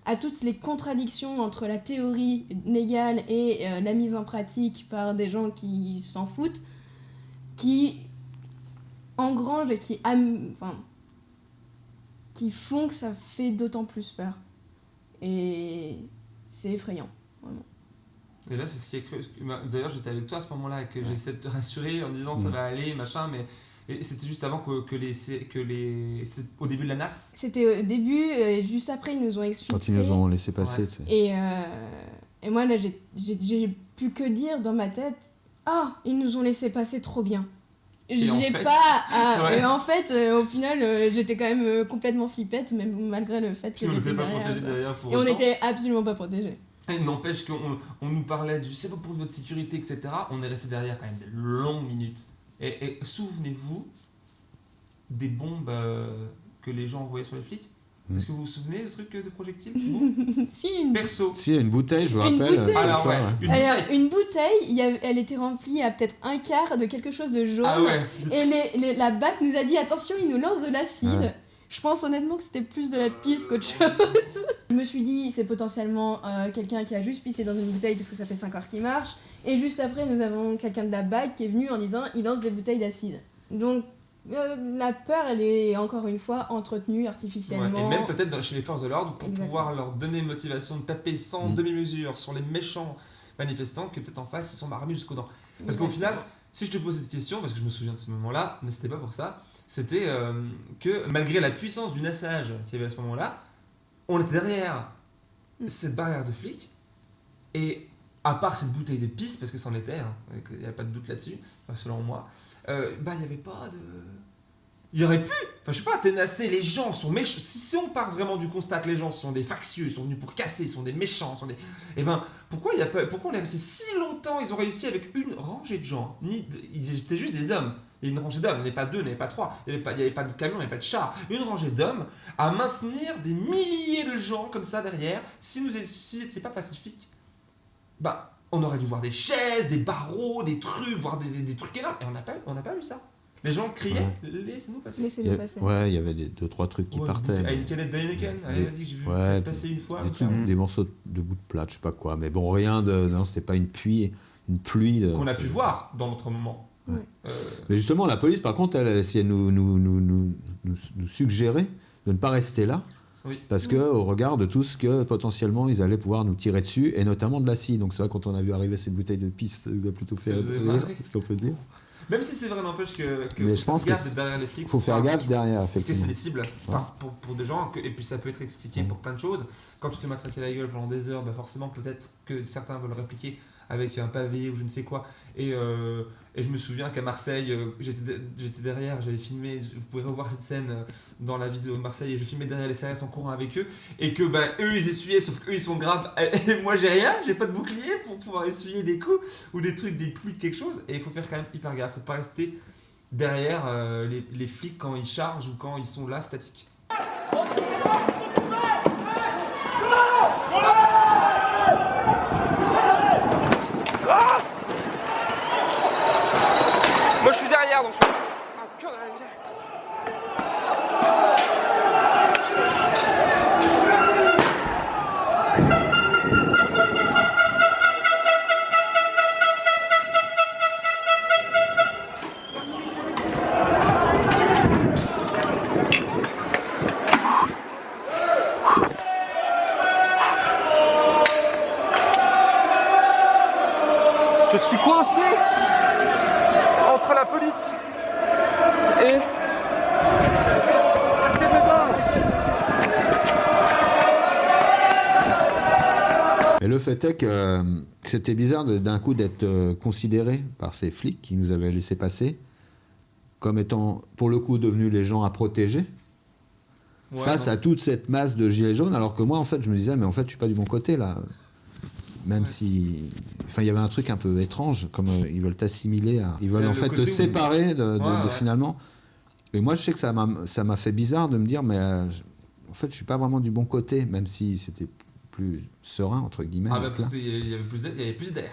à toutes les contradictions entre la théorie légale et euh, la mise en pratique par des gens qui s'en foutent, qui engrangent et qui, am- enfin, qui font que ça fait d'autant plus peur. Et c'est effrayant. Et là, c'est ce qui est cru. bah, D'ailleurs, j'étais avec toi à ce moment-là et que j'essaie de te rassurer en disant ça Mm. va aller, machin, mais et c'était juste avant que, que les. que les c'est au début de la NAS. C'était au début, et juste après, ils nous ont expliqué. Quand ils nous ont laissé passer, Ouais. tu sais. Et, euh, et moi, là, j'ai- j'ai j'ai plus que dire dans ma tête Ah, ils nous ont laissé passer trop bien. en J'ai fait- pas. ah, Ouais. Et en fait, euh, au final, euh, j'étais quand même euh, complètement flippette, même malgré le fait que on n'était pas protégés ça. derrière pour Et on autant. n'était absolument pas protégés. Et N'empêche qu'on on nous parlait du c'est pas pour votre sécurité, etc. On est resté derrière quand même de longues minutes. Et, et souvenez-vous, des bombes euh, que les gens envoyaient sur les flics? Mm. Est-ce que vous vous souvenez de trucs euh, de projectiles? Vous? Si, une, Perso. Si, une bouteille, je me Une rappelle. bouteille. Alors ouais, une alors, bouteille. une bouteille, il y a- elle était remplie à peut-être un quart de quelque chose de jaune. Ah ouais. Et les, les- la BAC nous a dit attention, il nous lance de l'acide. Ouais. Je pense honnêtement que c'était plus de la pisse qu'autre chose. Je me suis dit, c'est potentiellement euh, quelqu'un qui a juste pissé dans une bouteille parce que ça fait 5 heures qu'il marche. Et juste après, nous avons quelqu'un de la BAC qui est venu en disant il lance des bouteilles d'acide. Donc euh, la peur, elle est encore une fois entretenue Ouais, artificiellement. Et même peut-être dans- chez les forces de l'ordre pour Exactement. pouvoir leur donner motivation de taper sans Mm. demi-mesure sur les méchants manifestants que peut-être en face ils sont marmés jusqu'aux dents. Parce qu'au final, si je te pose cette question, parce que je me souviens de ce moment-là, mais c'était pas pour ça, c'était euh, que malgré la puissance du nassage qu'il y avait à ce moment-là, on était derrière Mm. cette barrière de flics, et à part cette bouteille de pisse, parce que c'en était, hein, il n'y a pas de doute là-dessus, enfin, selon moi, euh, bah il n'y avait pas de... Il y aurait pu, enfin je sais pas, ténasser, les gens sont méchants. Si, si on part vraiment du constat que les gens sont des factieux, ils sont venus pour casser, ils sont des méchants, ils sont des... Eh ben, pourquoi, il y a pas, pourquoi on est resté si longtemps Ils ont réussi avec une rangée de gens. Ni, ils étaient juste des hommes. Il y a une rangée d'hommes, il n'y avait pas deux, il n'y avait pas trois, il n'y avait, pas- avait de camion, il n'y avait pas de char. Une rangée d'hommes à maintenir des milliers de gens comme ça derrière. Si nous si c'était pas pacifique, bah, on aurait dû voir des chaises, des barreaux, des trucs, voir des, des- des trucs énormes. Et on n'a pas, on n'a pas vu ça. Les gens criaient, laissez-nous passer. Il y Laissez-nous a- passer. ouais, il y avait des, deux, trois trucs qui Ouais, partaient. À une canette d'Heineken, allez vas-y, j'ai vu ouais, passer une fois. des, trucs- morceaux de bout de plate, je sais pas quoi. Mais bon, rien de. Non, c'était pas une pluie, une pluie de. Qu'on a pu voir dans notre moment. Ouais. Euh, Mais justement, la police, par contre, elle, elle essayait de nous, nous, nous, nous, nous, nous suggérer de ne pas rester là. Oui. Parce que, au regard de tout ce que potentiellement ils allaient pouvoir nous tirer dessus, et notamment de l'acide. Donc, c'est vrai, quand on a vu arriver ces bouteilles de piste, ça nous a plutôt fait rire, ce qu'on peut dire. Même si c'est vrai, n'empêche que, que Mais faut je pense que derrière les flics. Il faut faire gaffe derrière, Parce que c'est des cibles pour, pour des gens, que- et puis ça peut être expliqué pour plein de choses. Quand tu te fais matraquer la gueule pendant des heures, bah forcément peut-être que certains veulent répliquer avec un pavé ou je ne sais quoi. Et, euh, et je me souviens qu'à Marseille, euh, j'étais de- j'étais derrière, j'avais filmé, vous pouvez revoir cette scène euh, dans la vidéo de Marseille, et je filmais derrière les CRS en courant avec eux, et que bah, eux ils essuyaient, sauf qu'eux ils sont graves, et moi j'ai rien, j'ai pas de bouclier pour pouvoir essuyer des coups ou des trucs, des pluies quelque chose, et il faut faire quand même hyper gaffe, faut pas rester derrière euh, les, les flics quand ils chargent ou quand ils sont là statiques. Moi fait est que euh, c'était bizarre d'un coup d'être euh, considéré par ces flics qui nous avaient laissé passer comme étant, pour le coup, devenus les gens à protéger Ouais, face non. à toute cette masse de gilets jaunes, alors que moi, en fait, je me disais, mais en fait, je suis pas du bon côté, là. Même Ouais. si... Enfin, il y avait un truc un peu étrange, comme euh, ils veulent t'assimiler, à- ils veulent en fait te séparer de, de- Ouais, de ouais. finalement... Et moi, je sais que ça m'a ça m'a fait bizarre de me dire, mais euh, en fait, je suis pas vraiment du bon côté, même si c'était plus serein, entre guillemets. Ah bah, parce là. qu'il y avait plus d'air. Il y avait plus d'air.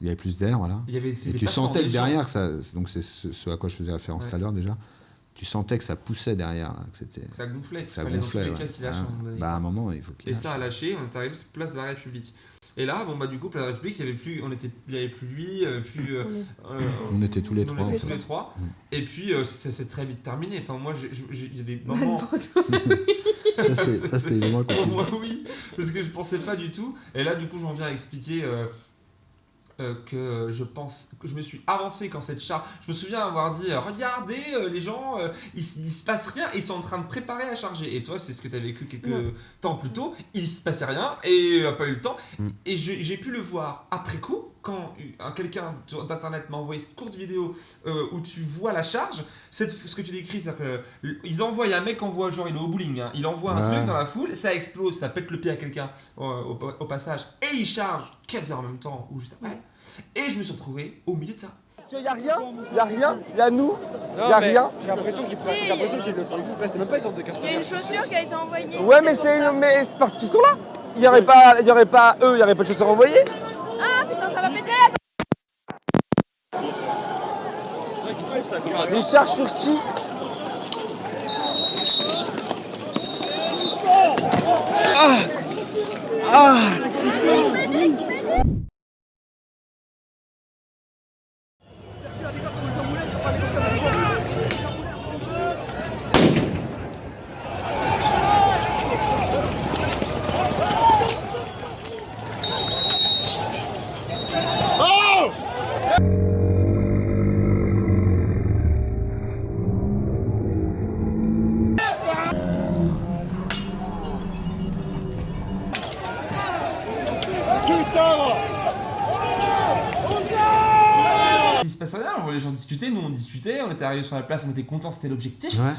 Il y avait plus d'air, voilà. Il y avait, Et tu sentais que derrière, ça, donc c'est ce, ce à quoi je faisais référence Ouais. tout à l'heure déjà, tu sentais que ça poussait derrière, là, que c'était... Ça gonflait. que Ça gonflait, ouais. lâche Ah. Bah à un moment, il faut qu'il Et lâche. ça a lâché, on est arrivé place de la République. Et là, bon bah du coup, place de la République, il y avait plus, on était, il y avait plus lui, euh, plus. euh, euh, On était tous les on trois, était en tous fait. les trois. Mm. Et puis euh, ça s'est très vite terminé. Enfin moi, il y a des moments. Ça, c'est ça, c'est vraiment Pour moi, oui, parce que je pensais pas du tout. Et là, du coup, j'en viens à expliquer euh, euh, que je pense que je me suis avancé quand cette charge. Je me souviens avoir dit euh, Regardez, euh, les gens, euh, il, il se passe rien, ils sont en train de préparer à charger. Et toi, c'est ce que tu as vécu quelques temps plus tôt. Il se passait rien et n'a pas eu le temps. Mm. Et j'ai pu le voir après coup. Quand quelqu'un d'internet m'a envoyé cette courte vidéo euh, où tu vois la charge, c'est ce que tu décris, c'est-à-dire qu'ils envoient un mec envoie genre il est au bowling, hein, il envoie un Ouais. truc dans la foule, ça explose, ça pète le pied à quelqu'un euh, au, au passage, et il charge 15 heures en même temps ou juste après. Et je me suis retrouvé au milieu de ça. Parce qu'il n'y a rien, il n'y a rien, il y a nous, il n'y a rien. J'ai l'impression qu'ils Si. qu'ils le font exprès, c'est même pas une sorte de casse Il y a une chaussure qui a été envoyée. Ouais, mais c'est parce qu'ils sont là. Il n'y aurait pas, il y aurait pas eux, il n'y aurait pas de chaussures envoyées. Ah putain, ça va péter Ils chargent sur qui? Ah Ah était arrivés sur la place, on était contents, c'était l'objectif. Ouais.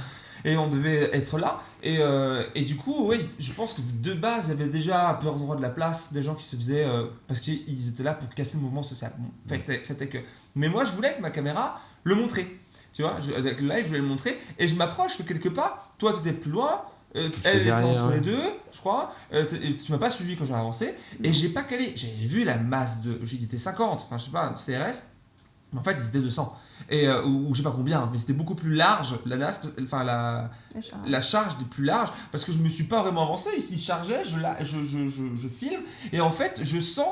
Et on devait être là. Et, euh, et du coup, oui, je pense que de base, il y avait déjà un peu endroit de la place, des gens qui se faisaient. euh, parce qu'ils étaient là pour casser le mouvement social. Bon, fait, fait que. Mais moi, je voulais avec ma caméra le montrer. Tu vois, je, avec le live, je voulais le montrer. Et je m'approche, je fais quelques pas. Toi, tu étais plus loin. euh, elle était entre les deux, je crois. Euh, tu m'as pas suivi quand j'ai avancé. Et j'ai pas calé. J'ai vu la masse de. J'ai dit, c'était 50, enfin, je sais pas, CRS. Mais en fait, ils étaient 200. Et, euh, ou, ou je sais pas combien, mais c'était beaucoup plus large, la NAS, enfin la, la charge était plus large, parce que je me suis pas vraiment avancé, il, il chargeait, je, la, je, je, je, je filme, et en fait, je sens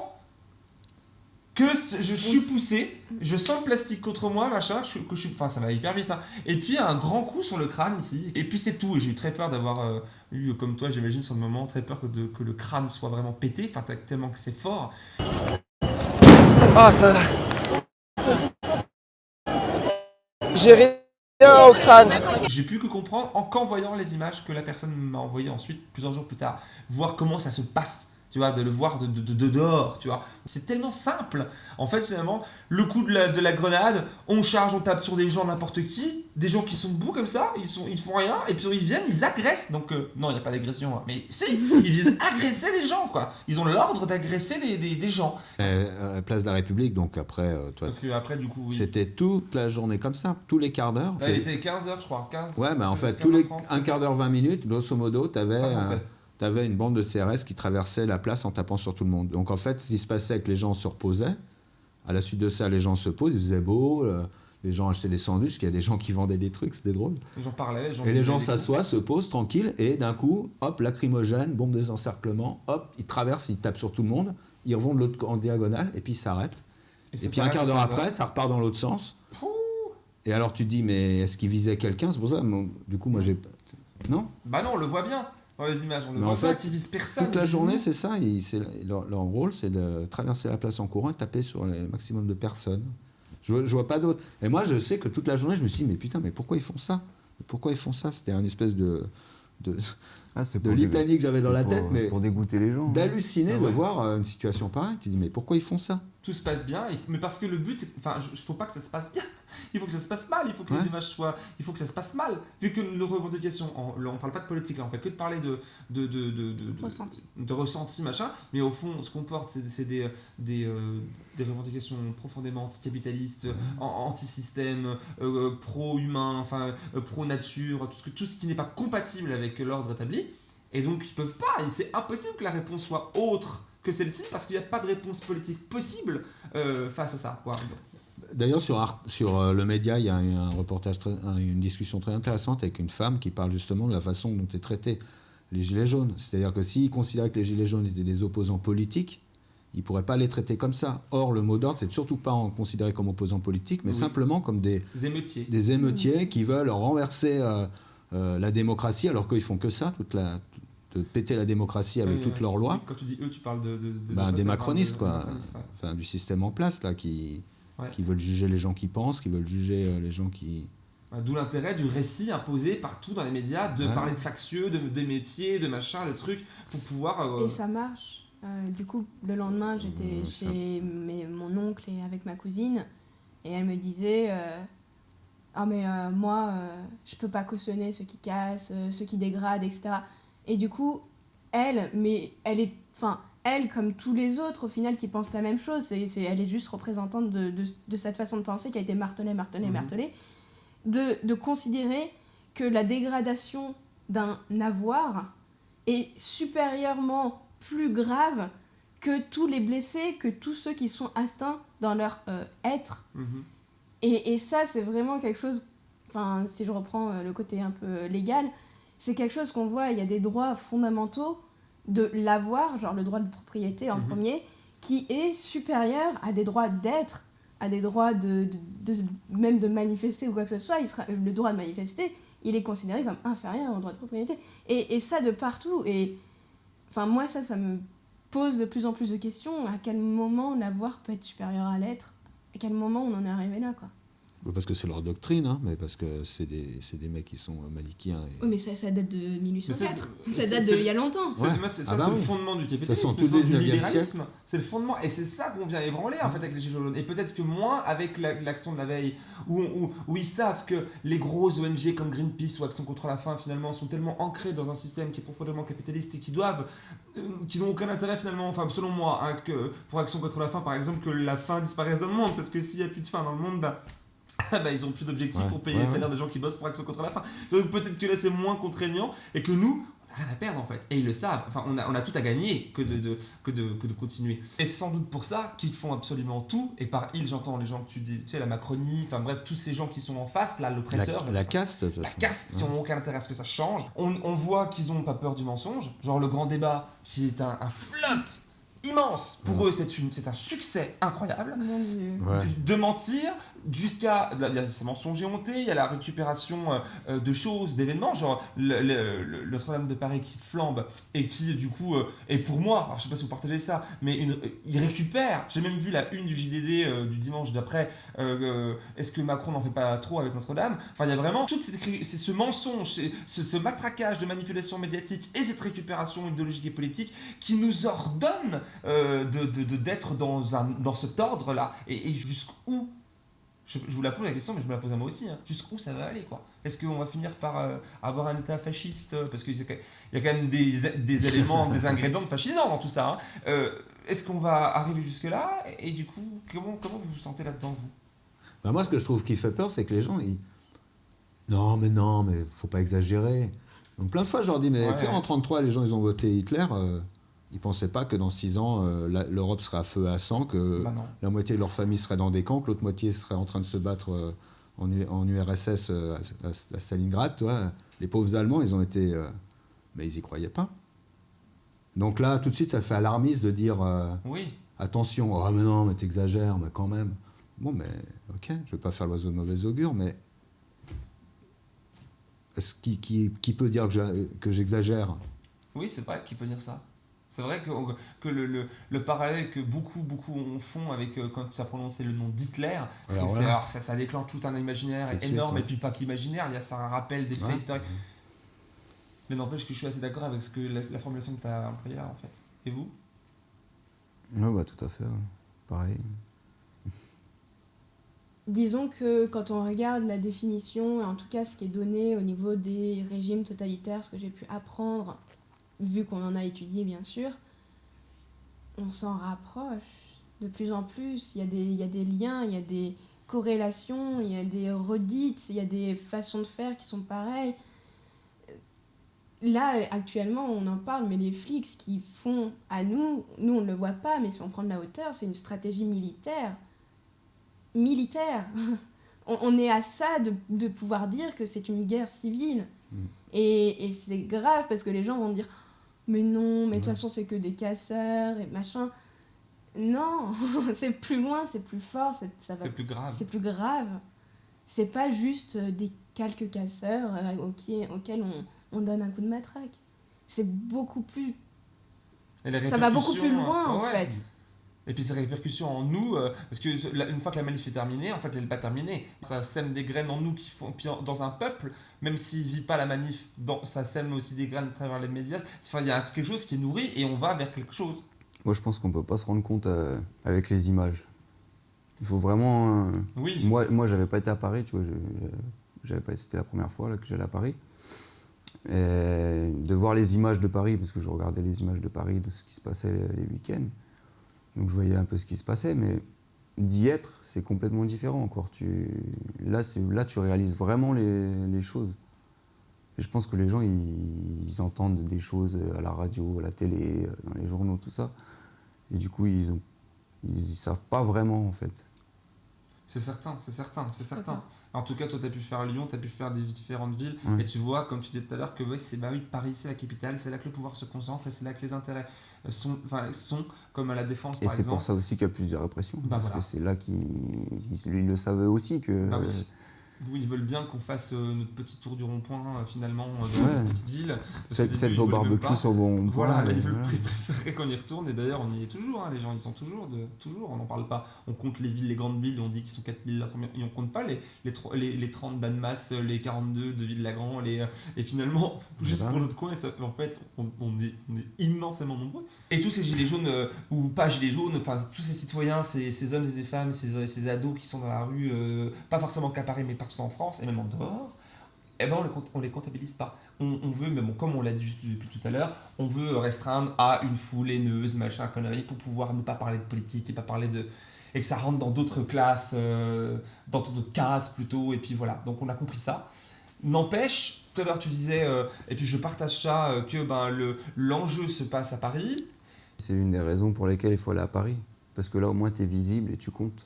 que je suis poussé, je sens le plastique contre moi, machin, je, que je suis, enfin ça va hyper vite, hein. et puis un grand coup sur le crâne ici, et puis c'est tout, et j'ai eu très peur d'avoir euh, eu, comme toi j'imagine sur le moment, très peur que, de- que le crâne soit vraiment pété, enfin tellement que c'est fort, Ah, ça va. J'ai rien au crâne. J'ai pu que comprendre en qu'en voyant les images que la personne m'a envoyées ensuite, plusieurs jours plus tard, voir comment ça se passe, tu vois, de le voir de, de, de- de dehors, tu vois. C'est tellement simple. En fait, finalement, le coup de la, de la grenade, on charge, on tape sur des gens, n'importe qui, des gens qui sont debout comme ça, ils, sont, ils font rien, et puis ils viennent, ils agressent. Donc, euh, non, il n'y a pas d'agression, hein. mais si, ils viennent agresser les gens, quoi. Ils ont l'ordre d'agresser des, des, des gens. Euh, euh, place de la République, donc après, euh, toi, Parce que après, du coup, oui. c'était toute la journée comme ça, tous les quarts d'heure. Il était 15h, je crois. 15, Ouais, mais en 16, fait, tous les 15h30, un quart d'heure, 20 minutes, grosso modo, tu avais, Ça commençait. une bande de CRS qui traversait la place en tapant sur tout le monde. Donc en fait, ce qui se passait, c'est que les gens se reposaient. À la suite de ça, les gens se posent, il faisait beau, euh, les gens achetaient des sandwichs, qu'il y a des gens qui vendaient des trucs, c'était drôle. Les gens parlaient, les gens Et les gens s'assoient, se posent tranquilles, et d'un coup, hop, lacrymogène, bombe des encerclements, hop, ils traversent, ils tapent sur tout le monde, ils revont de l'autre en diagonale, et puis ils s'arrêtent. Et puis un quart d'heure après, ça repart dans l'autre sens. Et alors tu te dis, mais est-ce qu'il visait quelqu'un? C'est pour ça, du coup, moi j'ai. Non? Bah non, on le voit bien dans les images, on le Mais voit fait, qu'ils visent personne. Toute la journée, c'est ça. ils- c'est- leur, leur rôle, c'est de traverser la place en courant et taper sur le maximum de personnes. Je, vois- je vois pas d'autre. Et moi, je sais que toute la journée, je me suis dit, mais putain, mais pourquoi ils font ça? Pourquoi ils font ça? C'était un espèce de. de Ah, De litanie que j'avais dans la tête, pour- mais- Pour dégoûter les gens. hein. d'halluciner Ah de voir euh, une situation pareille. Tu dis, mais pourquoi ils font ça? Tout se passe bien, et- mais parce que le but, c'est. Enfin, il faut pas que ça se passe bien. Il faut que ça se passe mal, il faut que Ouais. les images soient. Il faut que ça se passe mal. Vu que nos revendications. On, on parle pas de politique, là, on fait que de parler de. de, de, de, de, de- Ressenti. de ressenti, machin. Mais au fond, ce qu'on porte, c'est des, des, euh, des revendications profondément anticapitalistes, an- anti-système, euh, pro-humain, enfin, euh, pro-nature, tout ce, que, tout ce qui n'est pas compatible avec l'ordre établi. Et donc, ils peuvent pas. Et c'est impossible que la réponse soit autre que celle-ci parce qu'il n'y a pas de réponse politique possible euh, face à ça. quoi. D'ailleurs, sur, euh, le média, il y a un reportage, très- un- une discussion très intéressante avec une femme qui parle justement de la façon dont est traité les gilets jaunes. C'est-à-dire que s'ils considéraient que les gilets jaunes étaient des opposants politiques, ils ne pourraient pas les traiter comme ça. Or, le mot d'ordre, c'est surtout pas en considéré comme opposants politiques, mais Oui. simplement comme des, émeutiers. des émeutiers qui veulent renverser euh, euh, la démocratie, alors qu'ils font que ça, toute la, de péter la démocratie avec Oui, toutes oui. leurs lois. Quand tu dis eux, tu parles de. de- de- Ben, personnes, des parles macronistes, de- quoi. de macronistes, ouais. Enfin, du système en place, là, qui, Ouais. qui veulent juger les gens qui pensent, qui veulent juger euh, les gens qui... Ouais, D'où l'intérêt du récit imposé partout dans les médias de Ouais. parler de factieux, de, des métiers, de machin, de trucs, pour pouvoir. euh, Et ça marche. Euh, du coup, le lendemain, j'étais ça- chez mes- mon oncle et avec ma cousine, et elle me disait euh, Ah, mais euh, moi, euh, je peux pas cautionner ceux qui cassent, ceux qui dégradent, etc. Et du coup, elle, mais elle est. Enfin, elle, comme tous les autres, au final, qui pensent la même chose, c'est, c'est- elle est juste représentante de, de, de cette façon de penser qui a été martelée, martelée, Mhm. martelée, de, de considérer que la dégradation d'un avoir est supérieurement plus grave que tous les blessés, que tous ceux qui sont atteints dans leur euh, être. Mhm. Et, et ça, c'est vraiment quelque chose, enfin, si je reprends euh, le côté un peu légal, c'est quelque chose qu'on voit, il y a des droits fondamentaux de l'avoir, genre le droit de propriété en Mhm. premier, qui est supérieur à des droits d'être, à des droits de, de- de- même de manifester ou quoi que ce soit. Il sera, le droit de manifester, il est considéré comme inférieur au droit de propriété. Et, et ça de partout. Et enfin, moi, ça, ça me pose de plus en plus de questions. À quel moment l'avoir peut être supérieur à l'être? À quel moment on en est arrivé là, quoi? Parce que c'est leur doctrine, hein, mais parce que c'est des, c'est des mecs qui sont euh, manichéens. Et... Oui, mais ça, ça date de 1804. Mais ça, date c'est- d'il y a longtemps. C'est Ah ça, bah c'est le oui. fondement du De capitalisme, façon, le tout le sens du 19e libéralisme. C'est le fondement, et c'est ça qu'on vient ébranler en fait avec les Gilets jaunes. Et peut-être que moins avec la- l'action de la veille, où, où, où ils savent que les grosses ONG comme Greenpeace ou Action contre la faim finalement sont tellement ancrés dans un système qui est profondément capitaliste et qui doivent, euh, qui n'ont aucun intérêt finalement, enfin selon moi, hein, que pour Action contre la faim par exemple, que la faim disparaisse dans le monde, parce que s'il n'y a plus de faim dans le monde, bah bah, ils ont plus d'objectifs Ouais, pour payer ouais, les ouais. salaires des gens qui bossent pour Action contre la faim. Donc peut-être que là c'est moins contraignant et que nous, on n'a rien à perdre en fait. Et ils le savent. Enfin, on a, on a tout à gagner que de, de- que, de, que de continuer. Et c'est sans doute pour ça qu'ils font absolument tout. Et par ils, j'entends les gens que tu dis, tu sais, la Macronie, enfin bref, tous ces gens qui sont en face, là, l'oppresseur. La, la caste, de toute La façon. caste qui n'ont aucun intérêt à ce que ça change. On, on voit qu'ils n'ont pas peur du mensonge. Genre le grand débat, qui est un, un flop immense. Pour eux, c'est une- c'est un succès incroyable. Ouais. de mentir jusqu'à ces mensonges éhontés il y a la récupération euh, euh, de choses d'événements genre Notre-Dame de Paris qui flambe et qui du coup euh, est pour moi alors je sais pas si vous partagez ça mais une, euh, il récupère j'ai même vu la une du JDD du dimanche d'après est-ce que Macron n'en fait pas trop avec Notre-Dame? Enfin il y a vraiment tout c'est ce mensonge ce, ce matraquage de manipulation médiatique et cette récupération idéologique et politique qui nous ordonne euh, de, de- de- d'être dans, dans cet ordre-là. Et, et jusqu'où je, je vous la pose la question, mais je me la pose à moi aussi. hein. Jusqu'où ça va aller quoi? Est-ce qu'on va finir par euh, avoir un État fasciste euh, Parce qu'il y a quand même des, des éléments, des ingrédients fascisants dans tout ça. hein. Euh, Est-ce qu'on va arriver jusque-là? Et, et du coup, comment, comment vous vous sentez là-dedans, vous? Bah, moi, ce que je trouve qui fait peur, c'est que les gens, ils. Non, mais non, mais faut pas exagérer. Donc, plein de fois, je leur dis, mais Ouais, tu sais, ouais. en 33, les gens, ils ont voté Hitler. euh, ils pensaient pas que dans 6 ans, euh, l'Europe serait à feu et à sang, que Bah la moitié de leur famille serait dans des camps, que l'autre moitié serait en train de se battre euh, en, URSS euh, à, Stalingrad. Les pauvres Allemands, ils ont été. mais ils y croyaient pas. Donc là, tout de suite, ça fait alarmiste de dire. Oui. Attention, oh mais non, mais t'exagères, mais quand même. Bon, mais ok, je vais pas faire l'oiseau de mauvais augure, mais est-ce qui, qui, qui peut dire que j'exagère? Oui, c'est vrai qu'il peut dire ça? C'est vrai que, que le, le, le parallèle que beaucoup, beaucoup en font avec euh, quand tu as prononcé le nom d'Hitler, parce Alors que c'est- voilà. alors ça, ça déclenche tout un imaginaire Tout de suite, énorme, ouais. et puis pas qu'imaginaire, il y a ça un rappel des faits Ouais. historiques. Mais n'empêche que je suis assez d'accord avec ce que la, la formulation que tu as employée là, en fait. Et vous? Ouais, bah tout à fait. ouais. Pareil. Disons que quand on regarde la définition, et en tout cas ce qui est donné au niveau des régimes totalitaires, ce que j'ai pu apprendre, vu qu'on en a étudié bien sûr, on s'en rapproche de plus en plus. Il y, a des, il y a des liens, il y a des corrélations, il y a des redites, il y a des façons de faire qui sont pareilles. Là, actuellement, on en parle, mais les flics, ce qu'ils font à nous, nous on ne le voit pas, mais si on prend de la hauteur, c'est une stratégie militaire militaire. on, on est à ça de, de pouvoir dire que c'est une guerre civile. Mm. Et, et c'est grave parce que les gens vont dire Mais non, mais de toute façon, c'est que des casseurs et machin. Non, c'est plus loin, c'est plus fort, c'est, ça va, C'est plus grave. c'est plus grave. C'est pas juste euh, des quelques casseurs euh, auxquels, auxquels on, on donne un coup de matraque. C'est beaucoup plus. Ça va beaucoup plus loin en ouais. fait. Et puis ces répercussions en nous, euh, parce que une fois que la manif est terminée, en fait, elle n'est pas terminée. Ça sème des graines en nous qui font, puis dans un peuple, même s'il ne vit pas la manif, dans, ça sème aussi des graines à travers les médias. Enfin, il y a quelque chose qui est nourri et on va vers quelque chose. Moi, je pense qu'on peut pas se rendre compte euh, avec les images. Il faut vraiment. euh, Oui. Moi, moi j'avais pas été à Paris, tu vois. J'avais pas c'était la première fois là, que j'allais à Paris. Et de voir les images de Paris, parce que je regardais les images de Paris, de ce qui se passait les week-ends. Donc je voyais un peu ce qui se passait, mais d'y être, c'est complètement différent encore. Tu, là, tu réalises vraiment les, les choses. Et je pense que les gens, ils, ils entendent des choses à la radio, à la télé, dans les journaux, tout ça. Et du coup, ils ont, ils, savent pas vraiment, en fait. C'est certain, c'est certain, c'est certain. En tout cas, toi, tu as pu faire Lyon, tu as pu faire des différentes villes, Ouais. et tu vois, comme tu disais tout à l'heure, que ouais, c'est bah oui, Paris, c'est la capitale, c'est là que le pouvoir se concentre, et c'est là que les intérêts sont, enfin, sont comme à la défense, Et c'est pour ça aussi qu'il y a plus de répression. Bah parce voilà. que c'est là qu'ils ils, ils le savaient aussi que. Bah oui. Vous, ils veulent bien qu'on fasse euh, notre petit tour du rond-point, euh, finalement, euh, dans Ouais. une petite ville. Faites, vos barbecues vos ronds-points, Voilà, ils veulent voilà. préférer qu'on y retourne, et d'ailleurs, on y est toujours, hein, les gens, ils sont toujours, de, toujours, on n'en parle pas. On compte les villes, les grandes villes, on dit qu'ils sont 4000, là, et on compte pas les, les, les, les 30 d'Annemasse, les 42 de Ville-Lagran, les, et finalement, juste pour notre coin, ça- en fait, on, on est, on est immensément nombreux. Et tous ces gilets jaunes, euh, ou pas gilets jaunes, enfin, tous ces citoyens, ces, ces hommes et ces femmes, ces, ces ados qui sont dans la rue, euh, pas forcément qu'à Paris, mais partout en France, et même en dehors, eh ben on les, on les comptabilise pas. On, veut, mais bon, comme on l'a dit juste depuis tout à l'heure, on veut restreindre à une foule haineuse, machin, connerie, pour pouvoir ne pas parler de politique et pas parler de. et que ça rentre dans d'autres classes, euh, dans d'autres cases plutôt, et puis voilà. Donc on a compris ça. N'empêche, tout à l'heure tu disais, euh, et puis je partage ça, euh, que ben, le- l'enjeu se passe à Paris. C'est une des raisons pour lesquelles il faut aller à Paris. Parce que là, au moins, tu es visible et tu comptes.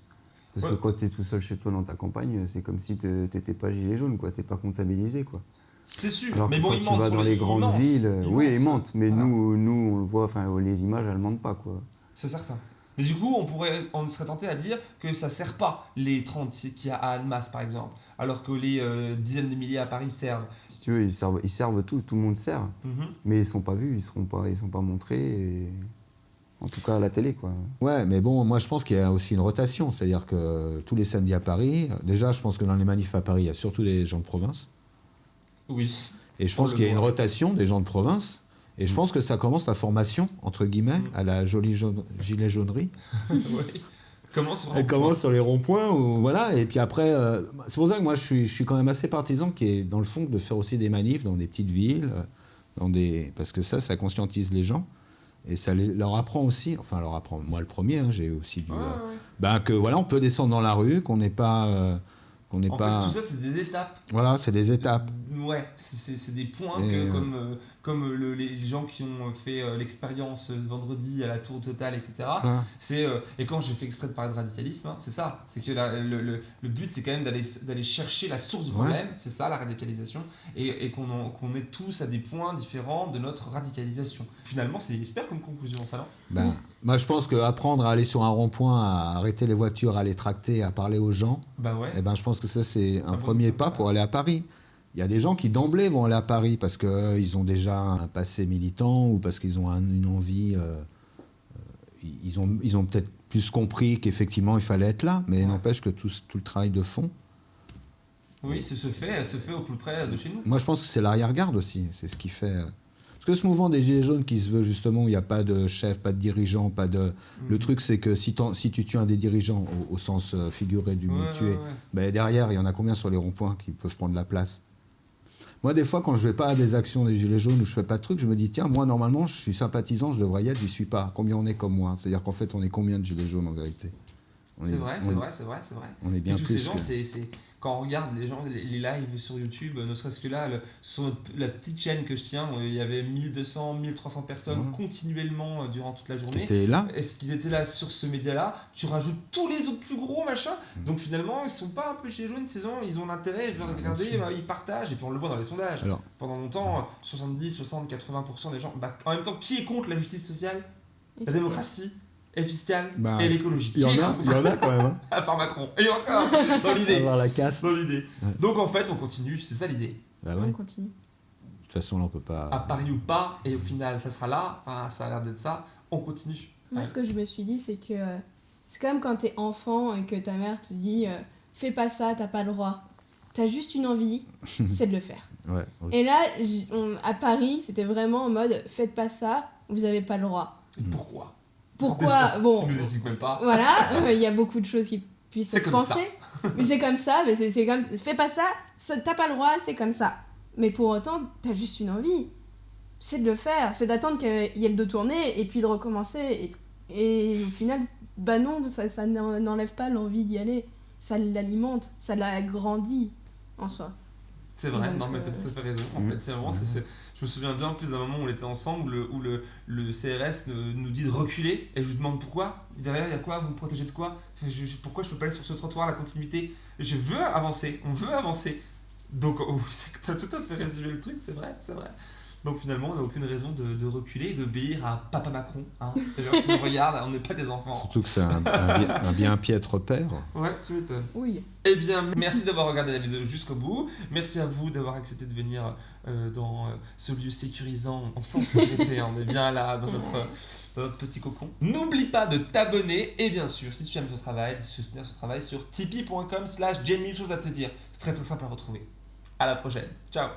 Parce Ouais. que quand tu es tout seul chez toi dans ta campagne, c'est comme si tu n'étais pas gilet jaune, quoi. Tu pas comptabilisé, quoi. C'est sûr, Alors mais que bon, quand ils tu mentent vas dans les grandes mentent, villes, ils oui, ils mentent. Mais Voilà. nous, nous, on le voit, enfin, les images, elles mentent pas, quoi. C'est certain. Mais du coup, on, pourrait, on serait tenté à dire que ça sert pas les 30 qu'il y a à Annemasse, par exemple, alors que les euh, dizaines de milliers à Paris servent. Si tu veux, ils servent, ils servent tout, tout le monde sert. Mhm. Mais ils sont pas vus, ils seront pas, ils sont pas montrés. et- En tout cas, à la télé, quoi. Ouais, mais bon, moi je pense qu'il y a aussi une rotation. C'est-à-dire que tous les samedis à Paris, déjà je pense que dans les manifs à Paris, il y a surtout les gens de province. Oui. Et je On pense qu'il y a une rotation des gens de province. Et je pense que ça commence la formation, entre guillemets, à la jolie jaune, gilet jaunerie. Sur Elle commence sur les ronds-points, ou, voilà, et puis après, euh, c'est pour ça que moi je suis, je suis quand même assez partisan qui est dans le fond de faire aussi des manifs dans des petites villes, euh, dans des, parce que ça, ça conscientise les gens. Et ça les- leur apprend aussi, enfin leur apprend, moi le premier, hein, j'ai aussi dû... Ouais, euh, ouais, ouais. bah, que voilà, on peut descendre dans la rue, qu'on n'est pas... euh, qu'on n'est pas... fait, tout ça, c'est des étapes. Voilà, c'est des étapes. Ouais, c'est- des points Et, que, euh, comme, euh, comme le- les gens qui ont fait euh, l'expérience euh, vendredi à la Tour Totale, etc. C'est euh, et quand j'ai fait exprès de parler de radicalisme, hein, c'est ça. C'est que la- le, le- le but, c'est quand même d'aller d'aller chercher la source du Ouais. problème. C'est ça la radicalisation, et, et qu'on qu'on est tous à des points différents de notre radicalisation. Finalement, c'est super comme conclusion, ça non? Ben, moi, je pense qu'apprendre à aller sur un rond-point, à arrêter les voitures, à les tracter, à parler aux gens, Bah ouais. eh ben, je pense que ça, c'est un premier pas pour aller à Paris. Il y a des gens qui d'emblée vont aller à Paris parce qu'ils ont déjà un passé militant ou parce qu'ils ont un- une envie. euh, euh, ils ont, ils ont peut-être plus compris qu'effectivement il fallait être là, mais Ouais. n'empêche que tout, tout le travail de fond. Oui, ce se fait, se fait au plus près de chez nous. Moi, je pense que c'est l'arrière-garde aussi. C'est ce qui fait. Parce que ce mouvement des Gilets jaunes qui se veut justement où il n'y a pas de chef, pas de dirigeant, pas de. Le Mhm. truc, c'est que si, tu tues un des dirigeants au, au sens euh, figuré du mot Ouais, tuer, ouais, ouais. ben, derrière, il y en a combien sur les ronds-points qui peuvent prendre la place? Moi, des fois, quand je vais pas à des actions des Gilets jaunes ou je fais pas de trucs, je me dis, tiens, moi, normalement, je suis sympathisant, je devrais y être, j'y suis pas. Combien on est comme moi? C'est-à-dire qu'en fait, on est combien de Gilets jaunes en vérité? C'est est- vrai, c'est est- vrai, c'est vrai, c'est vrai. On est bien Et tous plus. ces gens, que- c'est, c'est- quand on regarde les gens, les, les lives sur YouTube, ne serait-ce que là, le- sur la petite chaîne que je tiens, euh, il y avait 1200, 1300 personnes continuellement euh, durant toute la journée. T'étais là Est-ce qu'ils étaient là sur ce média-là? Tu rajoutes tous les autres plus gros machins. Donc finalement, ils sont pas un peu chez les jaunes, ces gens, ils ont l'intérêt, ils veulent regarder, bah, ils partagent, et puis on le voit dans les sondages. Alors, Pendant longtemps, euh, 70, 60, 80% des gens. Bah, en même temps, qui est contre la justice sociale, la démocratie, et fiscale, Bah, et l'écologie il y en a, contre il y en a quand même. hein. à part Macron. Et encore, dans l'idée. La caste. Dans l'idée. Donc en fait, on continue, c'est ça l'idée. Bah ouais. On De continue. toute façon, là, on peut pas. À Paris ou pas, et au final, ça sera là, enfin, ça a l'air d'être ça, on continue. Moi, ce que je me suis dit, c'est que euh, c'est comme quand t'es enfant et que ta mère te dit euh, fais pas ça, t'as pas le droit. T'as juste une envie, c'est de le faire. Ouais. Et là, on- à Paris, c'était vraiment en mode faites pas ça, vous avez pas le droit. Et pourquoi? Pourquoi Bon, On nous explique même pas. voilà, euh, il y a beaucoup de choses qui puissent comme penser. Mais c'est comme ça, mais c'est c'est comme fais pas ça, ça- t'as pas le droit, c'est comme ça. Mais pour autant, t'as juste une envie. C'est de le faire, c'est d'attendre qu'il y ait le dos tourné et puis de recommencer. Et, et au final, bah non, ça, ça n'en- n'enlève pas l'envie d'y aller. Ça l'alimente, ça l'agrandit en soi. C'est vrai, Donc, non mais t'as euh, tout à fait raison. En Mhm. fait, c'est vraiment, c'est- je me souviens bien en plus d'un moment où on était ensemble, où le, où le, le CRS nous dit de reculer, et je lui demande pourquoi. Derrière, il y a quoi? Vous me protégez de quoi? Je- je- Pourquoi je peux pas aller sur ce trottoir, la continuité? Je veux avancer, on veut avancer. Donc, oh, que t'as tout à fait résumé le truc, c'est vrai, c'est vrai. Donc finalement, on n'a aucune raison de, de reculer et d'obéir à Papa Macron. Hein. Genre, si on regarde, on n'est pas des enfants. Surtout que c'est un, un bien, un bien piètre père. Ouais, tu m'étonnes. Oui. Eh bien, merci d'avoir regardé la vidéo jusqu'au bout. Merci à vous d'avoir accepté de venir euh, dans euh, ce lieu sécurisant en sans sécurité. On est bien là dans notre, petit cocon. N'oublie pas de t'abonner et bien sûr, si tu aimes ce travail, de soutenir ce travail sur tipeee.com slash j'ai mille choses à te dire. C'est très très simple à retrouver. À la prochaine. Ciao